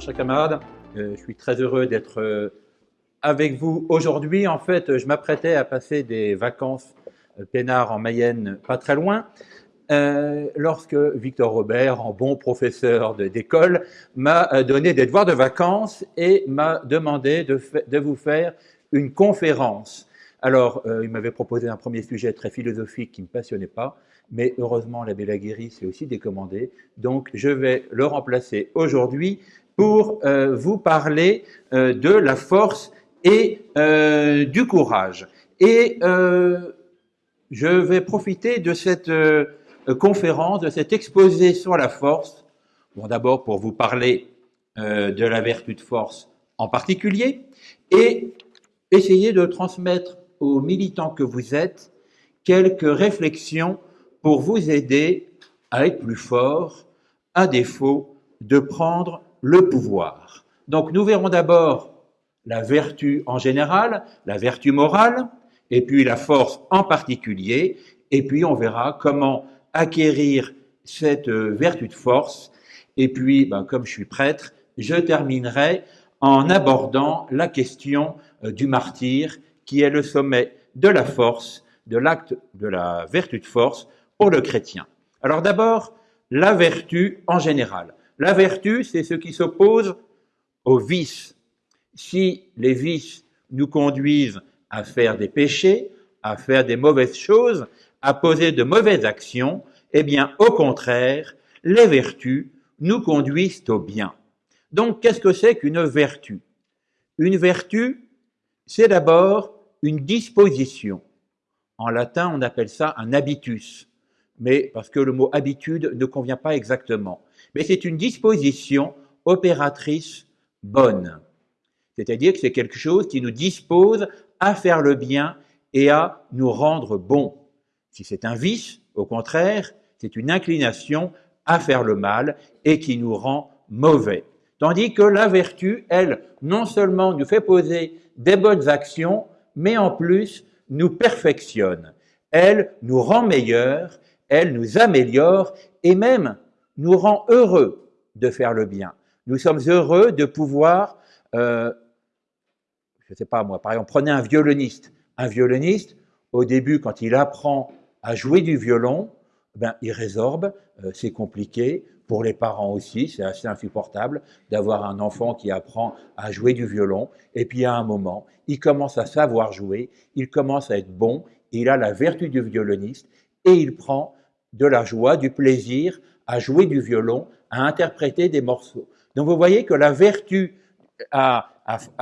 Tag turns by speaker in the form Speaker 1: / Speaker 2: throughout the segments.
Speaker 1: Chers camarades, euh, je suis très heureux d'être euh, avec vous aujourd'hui. En fait, je m'apprêtais à passer des vacances peinard en Mayenne, pas très loin, euh, lorsque Victor Robert, en bon professeur d'école, m'a euh, donné des devoirs de vacances et m'a demandé de, vous faire une conférence. Alors, euh, il m'avait proposé un premier sujet très philosophique qui ne me passionnait pas, mais heureusement, l'abbé Laguéry s'est aussi décommandé. Donc, je vais le remplacer aujourd'hui pour vous parler de la force et du courage. Et je vais profiter de cette euh, conférence, de cet exposé sur la force, bon, d'abord pour vous parler euh, de la vertu de force en particulier, et essayer de transmettre aux militants que vous êtes quelques réflexions pour vous aider à être plus fort, à défaut de prendre le pouvoir. Donc nous verrons d'abord la vertu en général, la vertu morale, et puis la force en particulier, et puis on verra comment acquérir cette euh, vertu de force. Et puis, ben, comme je suis prêtre, je terminerai en abordant la question euh, du martyr, qui est le sommet de la force, de l'acte de la vertu de force pour le chrétien. Alors d'abord, la vertu en général. La vertu, c'est ce qui s'oppose au vice. Si les vices nous conduisent à faire des péchés, à faire des mauvaises choses, à poser de mauvaises actions, eh bien, au contraire, les vertus nous conduisent au bien. Donc, qu'est-ce que c'est qu'une vertu? Une vertu, c'est d'abord une disposition. En latin, on appelle ça un habitus, mais parce que le mot habitude ne convient pas exactement. Mais c'est une disposition opératrice bonne. C'est-à-dire que c'est quelque chose qui nous dispose à faire le bien et à nous rendre bons. Si c'est un vice, au contraire, c'est une inclination à faire le mal et qui nous rend mauvais. Tandis que la vertu, elle, non seulement nous fait poser des bonnes actions, mais en plus nous perfectionne. Elle nous rend meilleurs, elle nous améliore et même nous rend heureux de faire le bien. Nous sommes heureux de pouvoir, euh, je ne sais pas moi, par exemple, prenez un violoniste. Un violoniste, au début, quand il apprend à jouer du violon, ben, il résorbe, euh, c'est compliqué. Pour les parents aussi, c'est assez insupportable d'avoir un enfant qui apprend à jouer du violon. Et puis à un moment, il commence à savoir jouer, il commence à être bon, il a la vertu du violoniste et il prend de la joie, du plaisir à jouer du violon, à interpréter des morceaux. Donc vous voyez que la vertu, à,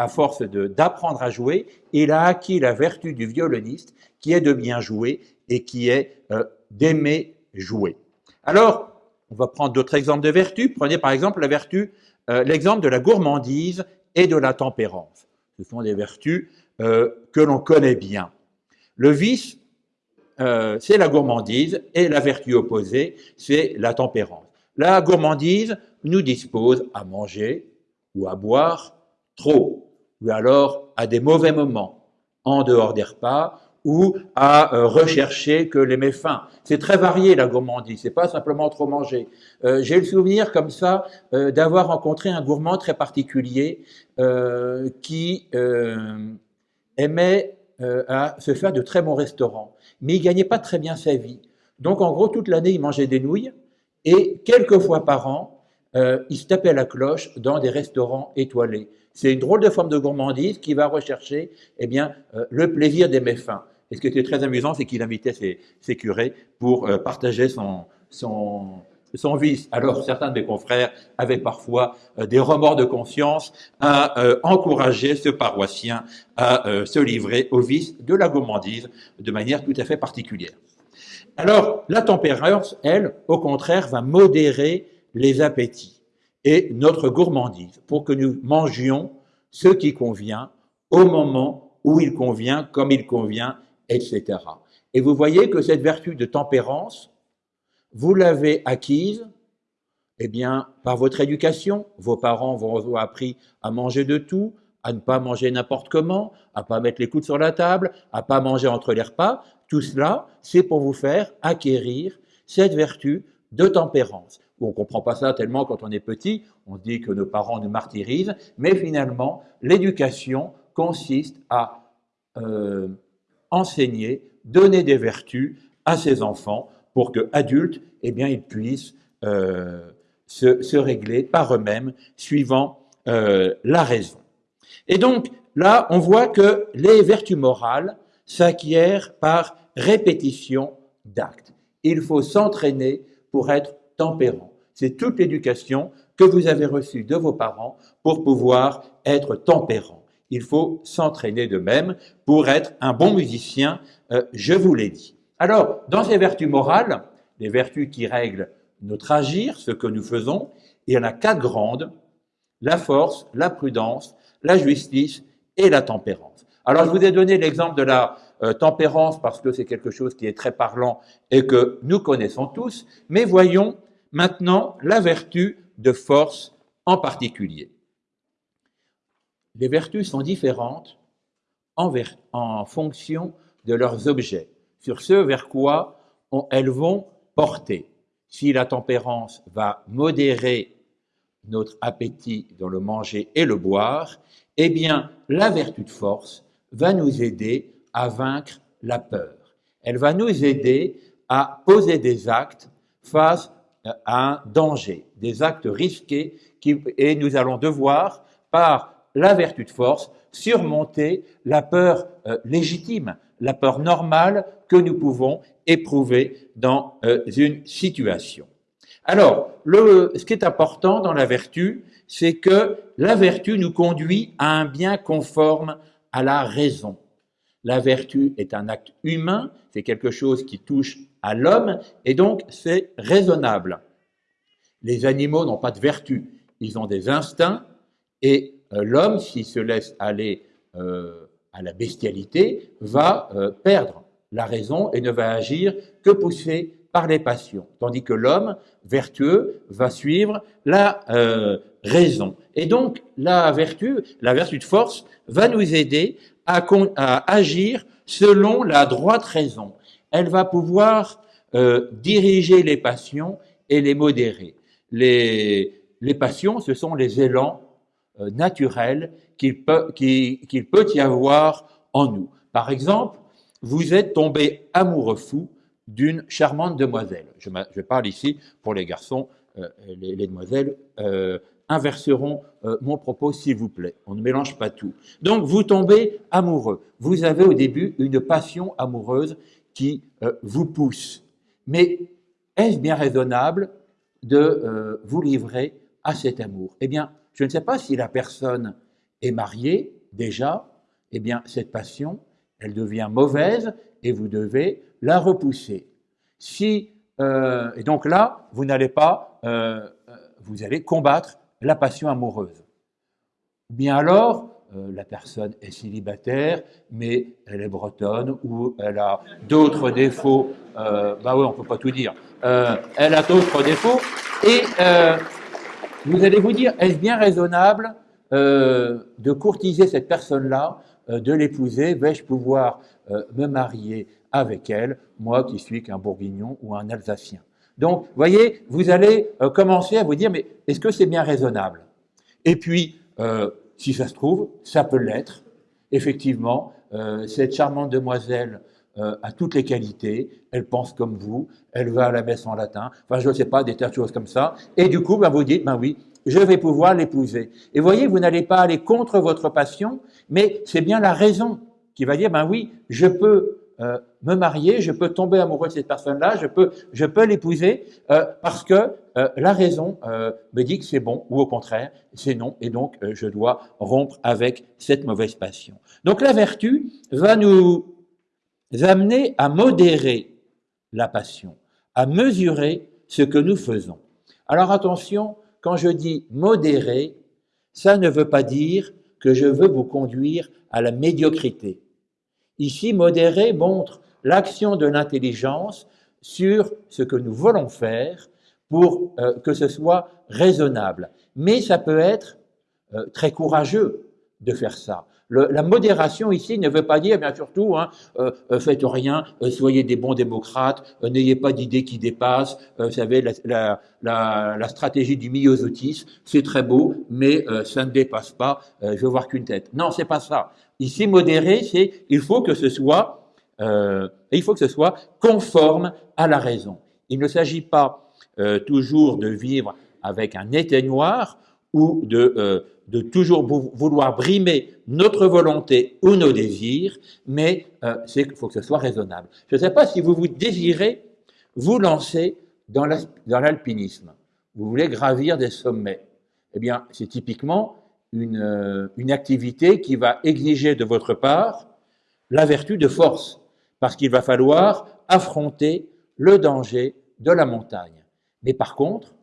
Speaker 1: force d'apprendre à jouer, il a acquis la vertu du violoniste qui est de bien jouer et qui est euh, d'aimer jouer. Alors, on va prendre d'autres exemples de vertus. Prenez par exemple la vertu, euh, l'exemple de la gourmandise et de la tempérance. Ce sont des vertus euh, que l'on connaît bien. Le vice, c'est la gourmandise et la vertu opposée, c'est la tempérance. La gourmandise nous dispose à manger ou à boire trop, ou alors à des mauvais moments, en dehors des repas, ou à euh, rechercher que les méfaits. C'est très varié la gourmandise, c'est pas simplement trop manger. Euh, J'ai le souvenir comme ça euh, d'avoir rencontré un gourmand très particulier qui aimait à se faire de très bons restaurants, mais il gagnait pas très bien sa vie. Donc en gros toute l'année il mangeait des nouilles et quelques fois par an euh, il se tapait à la cloche dans des restaurants étoilés. C'est une drôle de forme de gourmandise qui va rechercher eh bien, euh, le plaisir des méfaits. Et ce qui était très amusant, c'est qu'il invitait ses, curés pour euh, partager son, son, vice. Alors certains de mes confrères avaient parfois des remords de conscience à encourager ce paroissien à se livrer au vice de la gourmandise de manière tout à fait particulière. Alors la tempérance, elle, au contraire, va modérer les appétits et notre gourmandise pour que nous mangions ce qui convient au moment où il convient, comme il convient, etc. Et vous voyez que cette vertu de tempérance, vous l'avez acquise eh bien, par votre éducation, vos parents vous ont appris à manger de tout, à ne pas manger n'importe comment, à pas mettre les coudes sur la table, à pas manger entre les repas. Tout cela, c'est pour vous faire acquérir cette vertu de tempérance. On ne comprend pas ça tellement quand on est petit, on dit que nos parents nous martyrisent, mais finalement, l'éducation consiste à euh, enseigner, donner des vertus à ses enfants pour que adultes, eh bien, ils puissent euh, se, régler par eux-mêmes suivant euh, la raison. Et donc là, on voit que les vertus morales s'acquièrent par répétition d'actes. Il faut s'entraîner pour être tempérant. C'est toute l'éducation que vous avez reçue de vos parents pour pouvoir être tempérant. Il faut s'entraîner de même pour être un bon musicien, euh, je vous l'ai dit. Alors, dans ces vertus morales, les vertus qui règlent notre agir, ce que nous faisons, il y en a quatre grandes, la force, la prudence, la justice et la tempérance. Alors je vous ai donné l'exemple de la euh, tempérance parce que c'est quelque chose qui est très parlant et que nous connaissons tous, mais voyons maintenant la vertu de force en particulier. Les vertus sont différentes en, fonction de leurs objets, sur ce vers quoi elles vont porter si la tempérance va modérer notre appétit dans le manger et le boire, eh bien, la vertu de force va nous aider à vaincre la peur. Elle va nous aider à poser des actes face à un danger, des actes risqués, et nous allons devoir, par la vertu de force, surmonter la peur euh, légitime, la peur normale que nous pouvons éprouver dans euh, une situation. Alors, le, ce qui est important dans la vertu, c'est que la vertu nous conduit à un bien conforme à la raison. La vertu est un acte humain, c'est quelque chose qui touche à l'homme, et donc c'est raisonnable. Les animaux n'ont pas de vertu, ils ont des instincts, et euh, l'homme, s'il se laisse aller euh, à la bestialité, va perdre la raison et ne va agir que poussé par les passions, tandis que l'homme vertueux va suivre la euh, raison. Et donc la vertu, la vertu de force, va nous aider à, agir selon la droite raison. Elle va pouvoir euh, diriger les passions et les modérer. Les, passions, ce sont les élans euh, naturels qu'il peut, y avoir en nous. Par exemple, vous êtes tombé amoureux fou d'une charmante demoiselle. Je, parle ici pour les garçons, euh, les, demoiselles inverseront mon propos s'il vous plaît. On ne mélange pas tout. Donc vous tombez amoureux. Vous avez au début une passion amoureuse qui vous pousse. Mais est-ce bien raisonnable de vous livrer à cet amour? Eh bien, je ne sais pas si la personne est mariée déjà. Eh bien, cette passion, elle devient mauvaise et vous devez la repousser. Si, euh, et donc là, vous n'allez pas, euh, euh, vous allez combattre la passion amoureuse. Bien alors, la personne est célibataire, mais elle est bretonne ou elle a d'autres défauts. bah oui, on peut pas tout dire. elle a d'autres défauts et vous allez vous dire, est-ce bien raisonnable de courtiser cette personne-là euh, de l'épouser, vais-je pouvoir euh, me marier avec elle, moi qui suis qu'un bourguignon ou un alsacien? Donc, voyez, vous allez euh, commencer à vous dire, mais est-ce que c'est bien raisonnable? Et puis, si ça se trouve, ça peut l'être. Effectivement, cette charmante demoiselle a toutes les qualités, elle pense comme vous, elle va à la messe en latin, enfin je ne sais pas, des tas de choses comme ça, et du coup, ben, vous dites, ben oui, je vais pouvoir l'épouser. Et voyez, vous n'allez pas aller contre votre passion, mais c'est bien la raison qui va dire, ben oui, je peux euh, me marier, je peux tomber amoureux de cette personne-là, je peux, je peux l'épouser euh, parce que euh, la raison me dit que c'est bon ou au contraire c'est non et donc je dois rompre avec cette mauvaise passion. Donc la vertu va nous amener à modérer la passion, à mesurer ce que nous faisons. Alors attention, quand je dis modérer, ça ne veut pas dire que je veux vous conduire à la médiocrité. Ici, modérer montre l'action de l'intelligence sur ce que nous voulons faire pour euh, que ce soit raisonnable. Mais ça peut être euh, très courageux de faire ça. la modération ici ne veut pas dire, bien surtout, hein, euh, faites rien, soyez des bons démocrates, n'ayez pas d'idées qui dépassent. vous savez, la, stratégie du myosotisme, c'est très beau, mais ça ne dépasse pas. je veux voir qu'une tête. Non, c'est pas ça. Ici, modéré, c'est il faut que ce soit, il faut que ce soit conforme à la raison. Il ne s'agit pas euh, toujours de vivre avec un éteignoir ou de, euh, de toujours vouloir brimer notre volonté ou nos désirs, mais euh, qu'il faut que ce soit raisonnable. Je ne sais pas si vous vous désirez vous lancer dans l'alpinisme. Vous voulez gravir des sommets. Eh bien, c'est typiquement une, une activité qui va exiger de votre part la vertu de force, parce qu'il va falloir affronter le danger de la montagne. Mais par contre,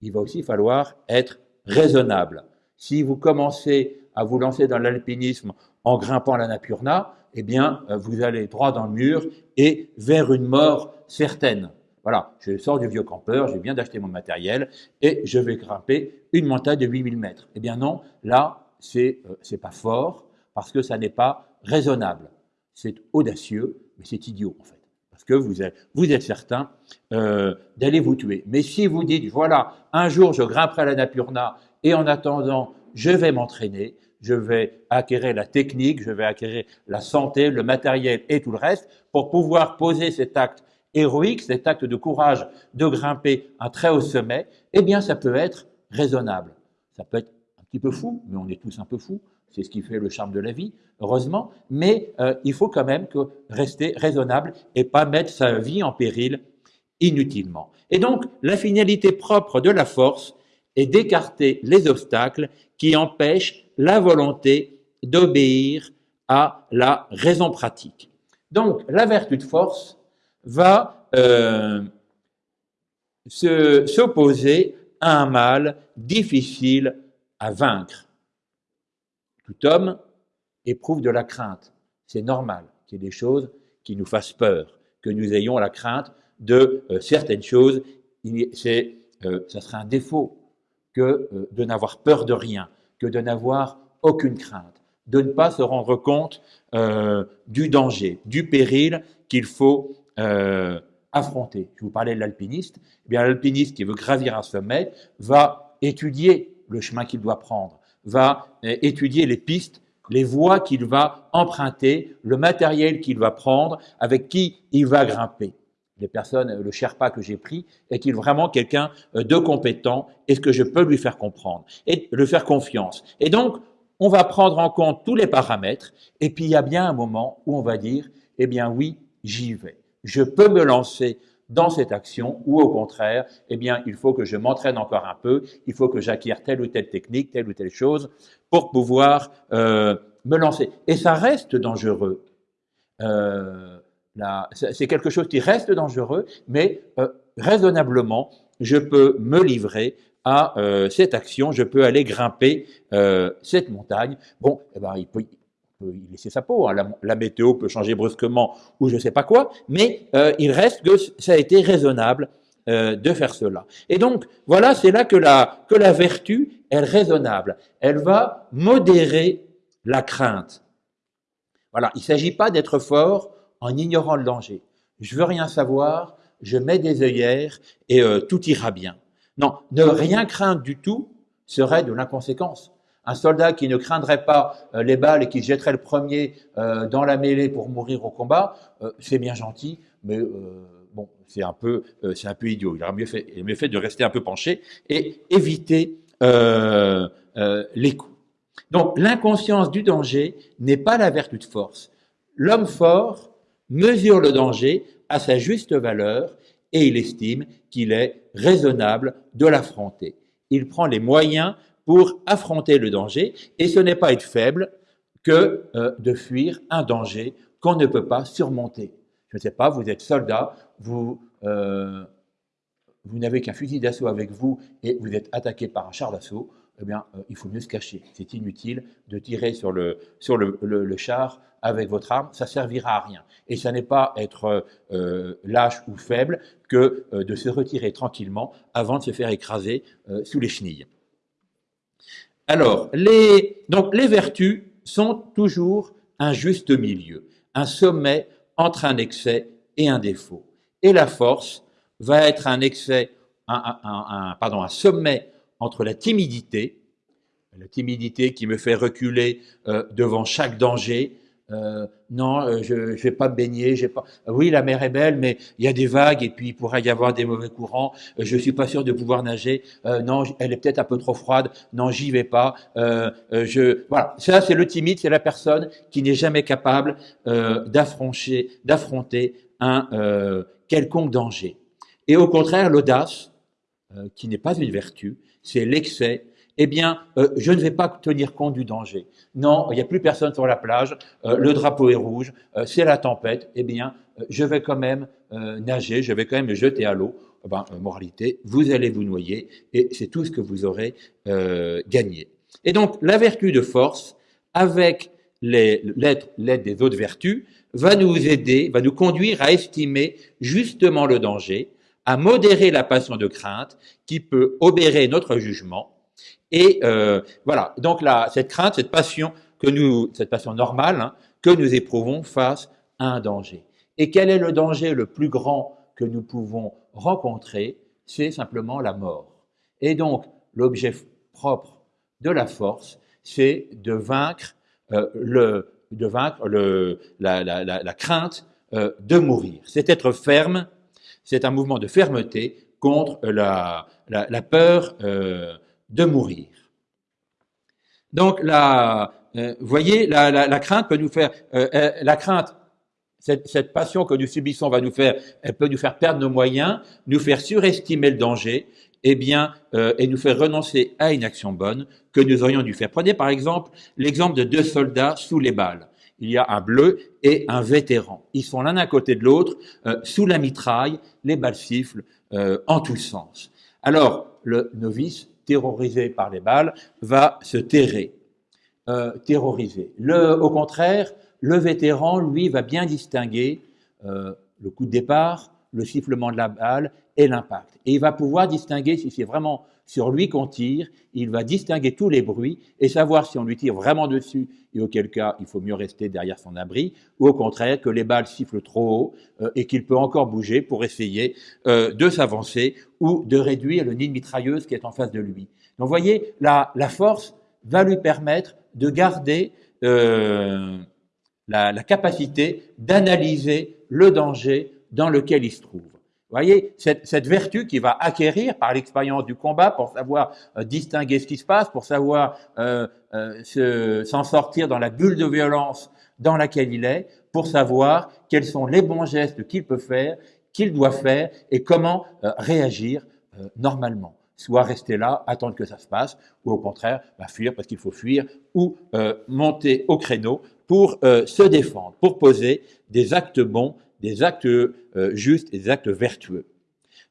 Speaker 1: il va aussi falloir être raisonnable. Si vous commencez à vous lancer dans l'alpinisme en grimpant la Napurna, eh bien, euh, vous allez droit dans le mur et vers une mort certaine. Voilà, je sors du vieux campeur, je viens d'acheter mon matériel et je vais grimper une montagne de 8000 mètres. Eh bien non, là, c'est euh, pas fort parce que ça n'est pas raisonnable. C'est audacieux, mais c'est idiot en fait parce que vous êtes, vous êtes certain euh, d'aller vous tuer. Mais si vous dites, voilà, un jour je grimperai à la Napurna et en attendant, je vais m'entraîner, je vais acquérir la technique, je vais acquérir la santé, le matériel et tout le reste pour pouvoir poser cet acte héroïque, cet acte de courage de grimper un très haut sommet, eh bien ça peut être raisonnable. Ça peut être un petit peu fou, mais on est tous un peu fous. C'est ce qui fait le charme de la vie, heureusement, mais euh, il faut quand même rester raisonnable et pas mettre sa vie en péril inutilement. Et donc, la finalité propre de la force est d'écarter les obstacles qui empêchent la volonté d'obéir à la raison pratique. Donc, la vertu de force va euh, s'opposer à un mal difficile à vaincre. Tout homme éprouve de la crainte. C'est normal qu'il y ait des choses qui nous fassent peur, que nous ayons la crainte de euh, certaines choses. C'est, euh, ça serait un défaut que euh, de n'avoir peur de rien, que de n'avoir aucune crainte, de ne pas se rendre compte du danger, du péril qu'il faut affronter. Je vous parlais de l'alpiniste. Eh bien, l'alpiniste qui veut gravir un sommet va étudier le chemin qu'il doit prendre, va euh, étudier les pistes, les voies qu'il va emprunter, le matériel qu'il va prendre, avec qui il va grimper. Les personnes, le Sherpa que j'ai pris, est-il vraiment quelqu'un euh, de compétent? Est-ce que je peux lui faire comprendre et lui faire confiance? Et donc, on va prendre en compte tous les paramètres, et puis il y a bien un moment où on va dire, eh bien oui, j'y vais. Je peux me lancer dans cette action ou au contraire, eh bien, il faut que je m'entraîne encore un peu, il faut que j'acquière telle ou telle technique, telle ou telle chose pour pouvoir euh, me lancer. Et ça reste dangereux. Euh, c'est quelque chose qui reste dangereux, mais euh, raisonnablement, je peux me livrer à euh, cette action, je peux aller grimper euh, cette montagne. Bon, eh ben, il peut, peut laisser sa peau. Hein. La, météo peut changer brusquement ou je ne sais pas quoi, mais euh, il reste que ça a été raisonnable euh, de faire cela. Et donc, voilà, c'est là que la, que la vertu est raisonnable. Elle va modérer la crainte. Voilà, il ne s'agit pas d'être fort en ignorant le danger. Je veux rien savoir, je mets des œillères et euh, tout ira bien. Non, ne rien craindre du tout serait de l'inconséquence. Un soldat qui ne craindrait pas euh, les balles et qui jetterait le premier euh, dans la mêlée pour mourir au combat, euh, c'est bien gentil, mais bon, c'est un peu, c'est un peu idiot. Il aurait mieux fait, il mieux fait de rester un peu penché et éviter les coups. Donc, l'inconscience du danger n'est pas la vertu de force. L'homme fort mesure le danger à sa juste valeur et il estime qu'il est raisonnable de l'affronter. Il prend les moyens pour affronter le danger, et ce n'est pas être faible que euh, de fuir un danger qu'on ne peut pas surmonter. Je ne sais pas, vous êtes soldat, vous, euh, vous n'avez qu'un fusil d'assaut avec vous et vous êtes attaqué par un char d'assaut. eh bien, euh, il faut mieux se cacher. C'est inutile de tirer sur le, char avec votre arme, ça servira à rien. Et ça n'est pas être lâche ou faible que de se retirer tranquillement avant de se faire écraser sous les chenilles. Alors, les, vertus sont toujours un juste milieu, un sommet entre un excès et un défaut. Et la force va être un excès, un sommet entre la timidité, la timidité qui me fait reculer euh, devant chaque danger. Euh, non, euh, je ne vais pas me baigner. J'ai pas. Oui, la mer est belle, mais il y a des vagues et puis il pourrait y avoir des mauvais courants. je suis pas sûr de pouvoir nager. non, elle est peut-être un peu trop froide. Non, j'y vais pas. je voilà. Ça, c'est le timide, c'est la personne qui n'est jamais capable d'affronter un quelconque danger. Et au contraire, l'audace, qui n'est pas une vertu, c'est l'excès, eh bien, euh, je ne vais pas tenir compte du danger. Non, il n'y a plus personne sur la plage, euh, le drapeau est rouge, euh, c'est la tempête, eh bien, je vais quand même nager, je vais quand même me jeter à l'eau. Ben, moralité, vous allez vous noyer et c'est tout ce que vous aurez gagné. Et donc, la vertu de force, avec l'aide des autres vertus, va nous aider, va nous conduire à estimer justement le danger, à modérer la passion de crainte qui peut obérer notre jugement. Et euh, voilà, donc cette crainte, cette passion que nous, cette passion normale hein, que nous éprouvons face à un danger. Et quel est le danger le plus grand que nous pouvons rencontrer? C'est simplement la mort. Et donc, l'objet propre de la force, c'est de vaincre euh, le, de vaincre le, la, crainte euh, de mourir. C'est être ferme c'est un mouvement de fermeté contre la, la, peur de mourir. Donc, la, euh, voyez, la, la, crainte peut nous faire, euh, la crainte, cette, cette, passion que nous subissons va nous faire, elle peut nous faire perdre nos moyens, nous faire surestimer le danger, et eh bien, et nous faire renoncer à une action bonne que nous aurions dû faire. Prenez par exemple l'exemple de deux soldats sous les balles il y a un bleu et un vétéran. Ils sont l'un à côté de l'autre, euh, sous la mitraille, les balles sifflent euh, en tous sens. Alors, le novice, terrorisé par les balles, va se terrer, euh, terroriser. Le, au contraire, le vétéran, lui, va bien distinguer le coup de départ, le sifflement de la balle et l'impact. Et il va pouvoir distinguer si c'est vraiment sur lui qu'on tire, il va distinguer tous les bruits et savoir si on lui tire vraiment dessus et auquel cas il faut mieux rester derrière son abri, ou au contraire que les balles sifflent trop haut euh, et qu'il peut encore bouger pour essayer euh, de s'avancer ou de réduire le nid de mitrailleuse qui est en face de lui. Donc vous voyez, la, force va lui permettre de garder euh, la capacité d'analyser le danger dans lequel il se trouve. Voyez, cette, vertu qui va acquérir par l'expérience du combat pour savoir euh, distinguer ce qui se passe, pour savoir euh, euh, s'en sortir dans la bulle de violence dans laquelle il est, pour savoir quels sont les bons gestes qu'il peut faire, qu'il doit faire et comment euh, réagir normalement. Soit rester là, attendre que ça se passe, ou au contraire, bah, fuir parce qu'il faut fuir, ou monter au créneau pour se défendre, pour poser des actes bons des actes euh, justes et des actes vertueux.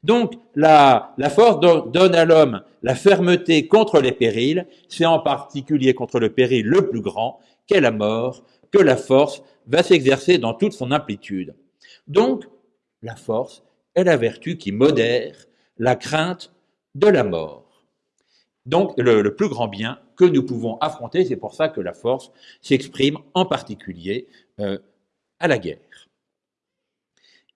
Speaker 1: Donc, la, la force donne à l'homme la fermeté contre les périls, c'est en particulier contre le péril le plus grand, qu'est la mort, que la force va s'exercer dans toute son amplitude. Donc, la force est la vertu qui modère la crainte de la mort. Donc, le, plus grand bien que nous pouvons affronter, c'est pour ça que la force s'exprime en particulier euh, à la guerre.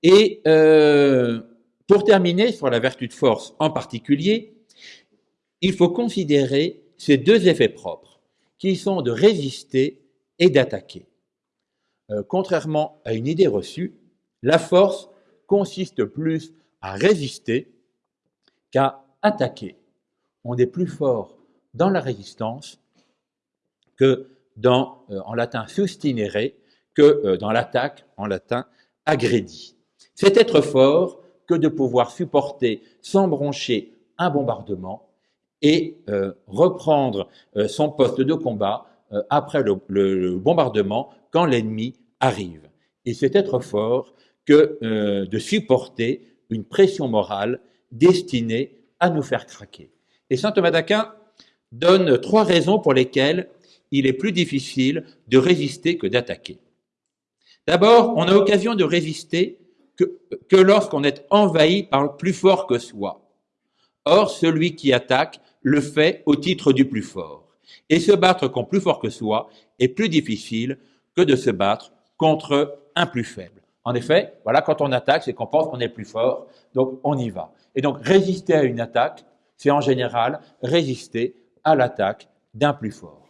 Speaker 1: Et euh, pour terminer sur la vertu de force en particulier, il faut considérer ces deux effets propres, qui sont de résister et d'attaquer. Euh, contrairement à une idée reçue, la force consiste plus à résister qu'à attaquer. On est plus fort dans la résistance que dans, euh, en latin sustinere, que dans l'attaque, en latin agredi. C'est être fort que de pouvoir supporter sans broncher un bombardement et euh, reprendre euh, son poste de combat euh, après le, bombardement quand l'ennemi arrive. Et c'est être fort que de supporter une pression morale destinée à nous faire craquer. Et saint Thomas d'Aquin, donne trois raisons pour lesquelles il est plus difficile de résister que d'attaquer. D'abord, on a occasion de résister que, lorsqu'on est envahi par le plus fort que soi. Or, celui qui attaque le fait au titre du plus fort. Et se battre contre plus fort que soi est plus difficile que de se battre contre un plus faible. En effet, voilà, quand on attaque, c'est qu'on pense qu'on est plus fort, donc on y va. Et donc, résister à une attaque, c'est en général résister à l'attaque d'un plus fort.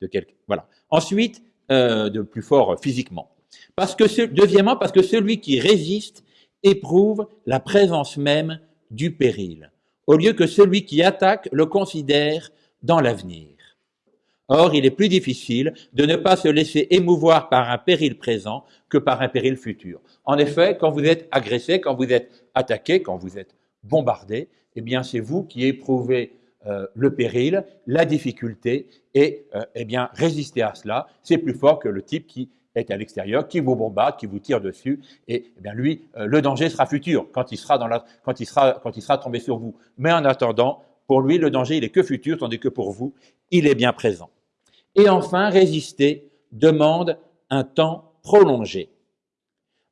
Speaker 1: De voilà. Ensuite, euh, de plus fort physiquement. Parce que, deuxièmement, parce que celui qui résiste éprouve la présence même du péril, au lieu que celui qui attaque le considère dans l'avenir. Or, il est plus difficile de ne pas se laisser émouvoir par un péril présent que par un péril futur. En effet, quand vous êtes agressé, quand vous êtes attaqué, quand vous êtes bombardé, eh bien, c'est vous qui éprouvez euh, le péril, la difficulté, et euh, eh résister à cela, c'est plus fort que le type qui est à l'extérieur, qui vous bombarde, qui vous tire dessus, et eh bien lui, euh, le danger sera futur quand il sera, dans la, quand, il sera, quand il sera tombé sur vous. Mais en attendant, pour lui, le danger, il est que futur, tandis que pour vous, il est bien présent. Et enfin, résister demande un temps prolongé.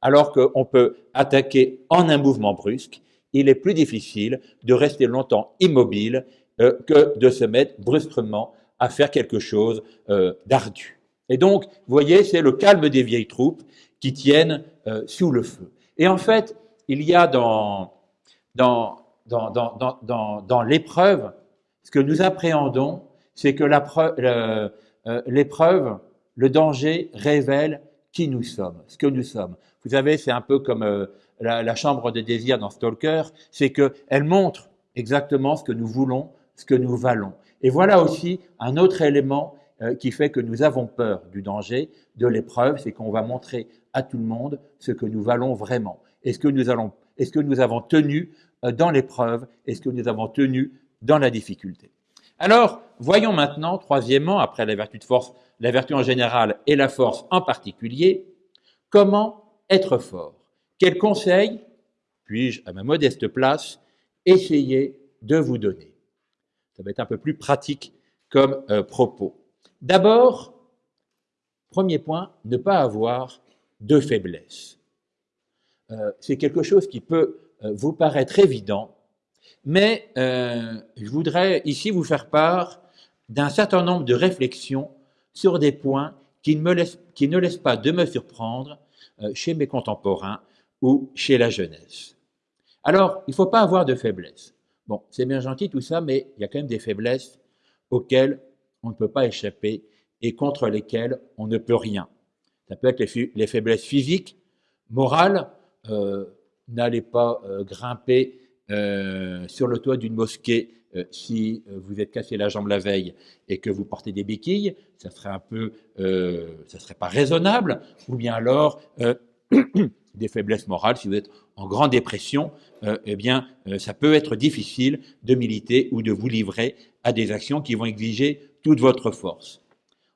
Speaker 1: Alors qu'on peut attaquer en un mouvement brusque, il est plus difficile de rester longtemps immobile euh, que de se mettre brusquement à faire quelque chose euh, d'ardu. Et donc, vous voyez, c'est le calme des vieilles troupes qui tiennent euh, sous le feu. Et en fait, il y a dans, dans, dans, dans, dans l'épreuve, ce que nous appréhendons, c'est que l'épreuve, le danger révèle qui nous sommes, ce que nous sommes. Vous savez, c'est un peu comme la, chambre de désir dans Stalker, c'est qu'elle montre exactement ce que nous voulons, ce que nous valons. Et voilà aussi un autre élément euh, qui fait que nous avons peur du danger, de l'épreuve, c'est qu'on va montrer à tout le monde ce que nous valons vraiment. Est-ce que nous est-ce que nous avons tenu euh, dans l'épreuve? Est-ce que nous avons tenu dans la difficulté? Alors, voyons maintenant, troisièmement, après la vertu de force, la vertu en général et la force en particulier, comment être fort? Quels conseils puis-je, à ma modeste place, essayer de vous donner? Ça va être un peu plus pratique comme euh, propos. D'abord, premier point, ne pas avoir de faiblesse. Euh, c'est quelque chose qui peut euh, vous paraître évident, mais je voudrais ici vous faire part d'un certain nombre de réflexions sur des points qui ne, me laissent, qui ne laissent pas de me surprendre chez mes contemporains ou chez la jeunesse. Alors, il ne faut pas avoir de faiblesse. Bon, c'est bien gentil tout ça, mais il y a quand même des faiblesses auxquelles on ne peut pas échapper et contre lesquelles on ne peut rien. Ça peut être les, faiblesses physiques, morales. Euh, n'allez pas euh, grimper euh, sur le toit d'une mosquée si vous êtes cassé la jambe la veille et que vous portez des béquilles. Ça serait un peu, ça serait pas raisonnable. Ou bien alors des faiblesses morales, si vous êtes en grande dépression, eh bien, ça peut être difficile de militer ou de vous livrer à des actions qui vont exiger toute votre force.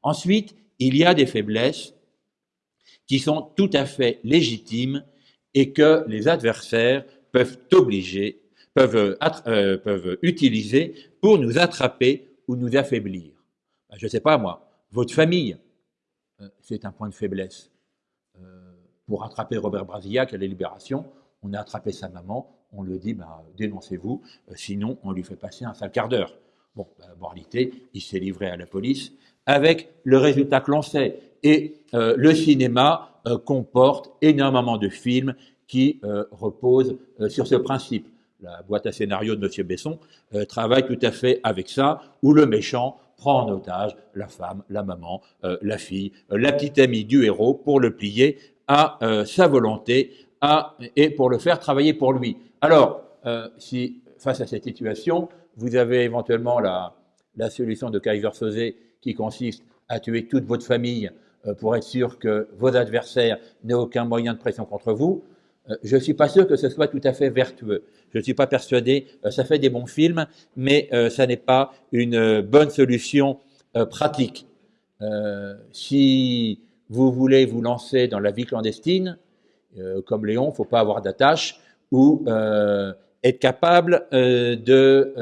Speaker 1: Ensuite, il y a des faiblesses qui sont tout à fait légitimes et que les adversaires peuvent obliger, peuvent, euh, peuvent utiliser pour nous attraper ou nous affaiblir. Ben, je ne sais pas moi, votre famille, c'est un point de faiblesse pour attraper Robert Brasillac à la Libération, on a attrapé sa maman, on lui dit bah, dénoncez-vous, euh, sinon on lui fait passer un sale quart d'heure. Bon, bah, en réalité, il s'est livré à la police avec le résultat que l'on sait. Et euh, le cinéma euh, comporte énormément de films qui reposent sur ce principe. La boîte à scénario de M. Besson travaille tout à fait avec ça, où le méchant prend en otage la femme, la maman, la fille, la petite amie du héros pour le plier à euh, sa volonté à, et pour le faire travailler pour lui. Alors, euh, si face à cette situation, vous avez éventuellement la, solution de Kaiser Soze qui consiste à tuer toute votre famille euh, pour être sûr que vos adversaires n'aient aucun moyen de pression contre vous, je ne suis pas sûr que ce soit tout à fait vertueux. Je ne suis pas persuadé, ça fait des bons films, mais ça n'est pas une bonne solution pratique. si vous voulez vous lancer dans la vie clandestine, euh, comme Léon, il ne faut pas avoir d'attache, ou euh, être capable euh, de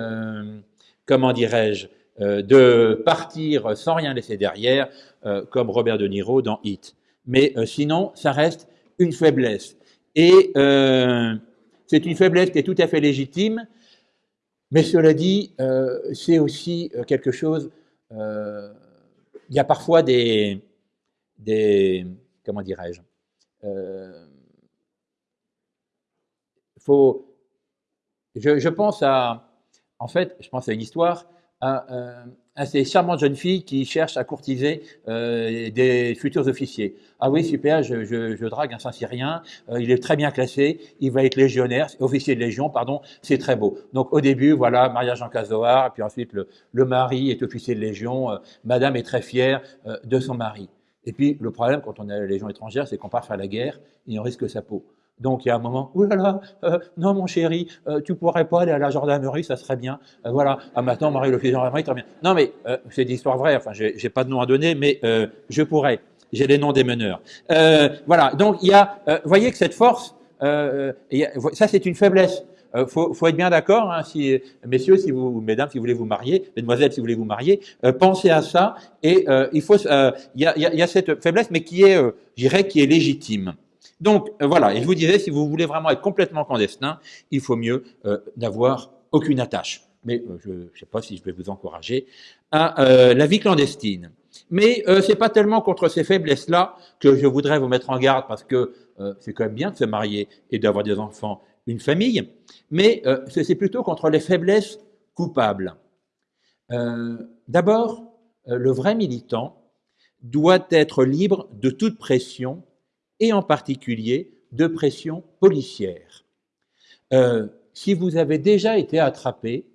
Speaker 1: comment dirais-je, de partir sans rien laisser derrière, comme Robert De Niro dans Hit. Mais sinon, ça reste une faiblesse. Et c'est une faiblesse qui est tout à fait légitime, mais cela dit, c'est aussi quelque chose il y a parfois des, des comment dirais-je, euh, faut, je, pense à, en fait, je pense à une histoire, à, à ces charmantes jeunes filles qui cherchent à courtiser euh, des futurs officiers. Ah oui, super, je, je, drague un Saint-Syrien, euh, il est très bien classé, il va être légionnaire, officier de légion, pardon, c'est très beau. Donc au début, voilà, mariage en casoar, puis ensuite le, le mari est officier de légion, euh, madame est très fière euh, de son mari. Et puis le problème quand on à la légion étrangère, c'est qu'on part faire la guerre et on risque sa peau. Donc il y a un moment, oh là là, euh, non mon chéri, euh, tu pourrais pas aller à la gendarmerie, ça serait bien. Euh, voilà, ah maintenant Marie le gendarmerie, très bien. Non mais euh, c'est d'histoire vraie, enfin j'ai pas de nom à donner, mais euh, je pourrais. J'ai les noms des meneurs. voilà, donc il y a, vous voyez que cette force, y a, ça c'est une faiblesse. Il faut, faut, être bien d'accord, hein, si, messieurs, si vous, mesdames, si vous voulez vous marier, mesdemoiselles, si vous voulez vous marier, pensez à ça. Et il faut, il y a, y, a, cette faiblesse, mais qui est, je dirais, qui est légitime. Donc euh, voilà, et je vous disais, si vous voulez vraiment être complètement clandestin, il faut mieux euh, n'avoir aucune attache. Mais euh, je ne sais pas si je vais vous encourager à la vie clandestine. Mais euh, c'est pas tellement contre ces faiblesses-là que je voudrais vous mettre en garde, parce que c'est quand même bien de se marier et d'avoir des enfants, une famille, mais c'est plutôt contre les faiblesses coupables. D'abord, le vrai militant doit être libre de toute pression et en particulier de pression policière. Euh, si vous avez déjà été attrapé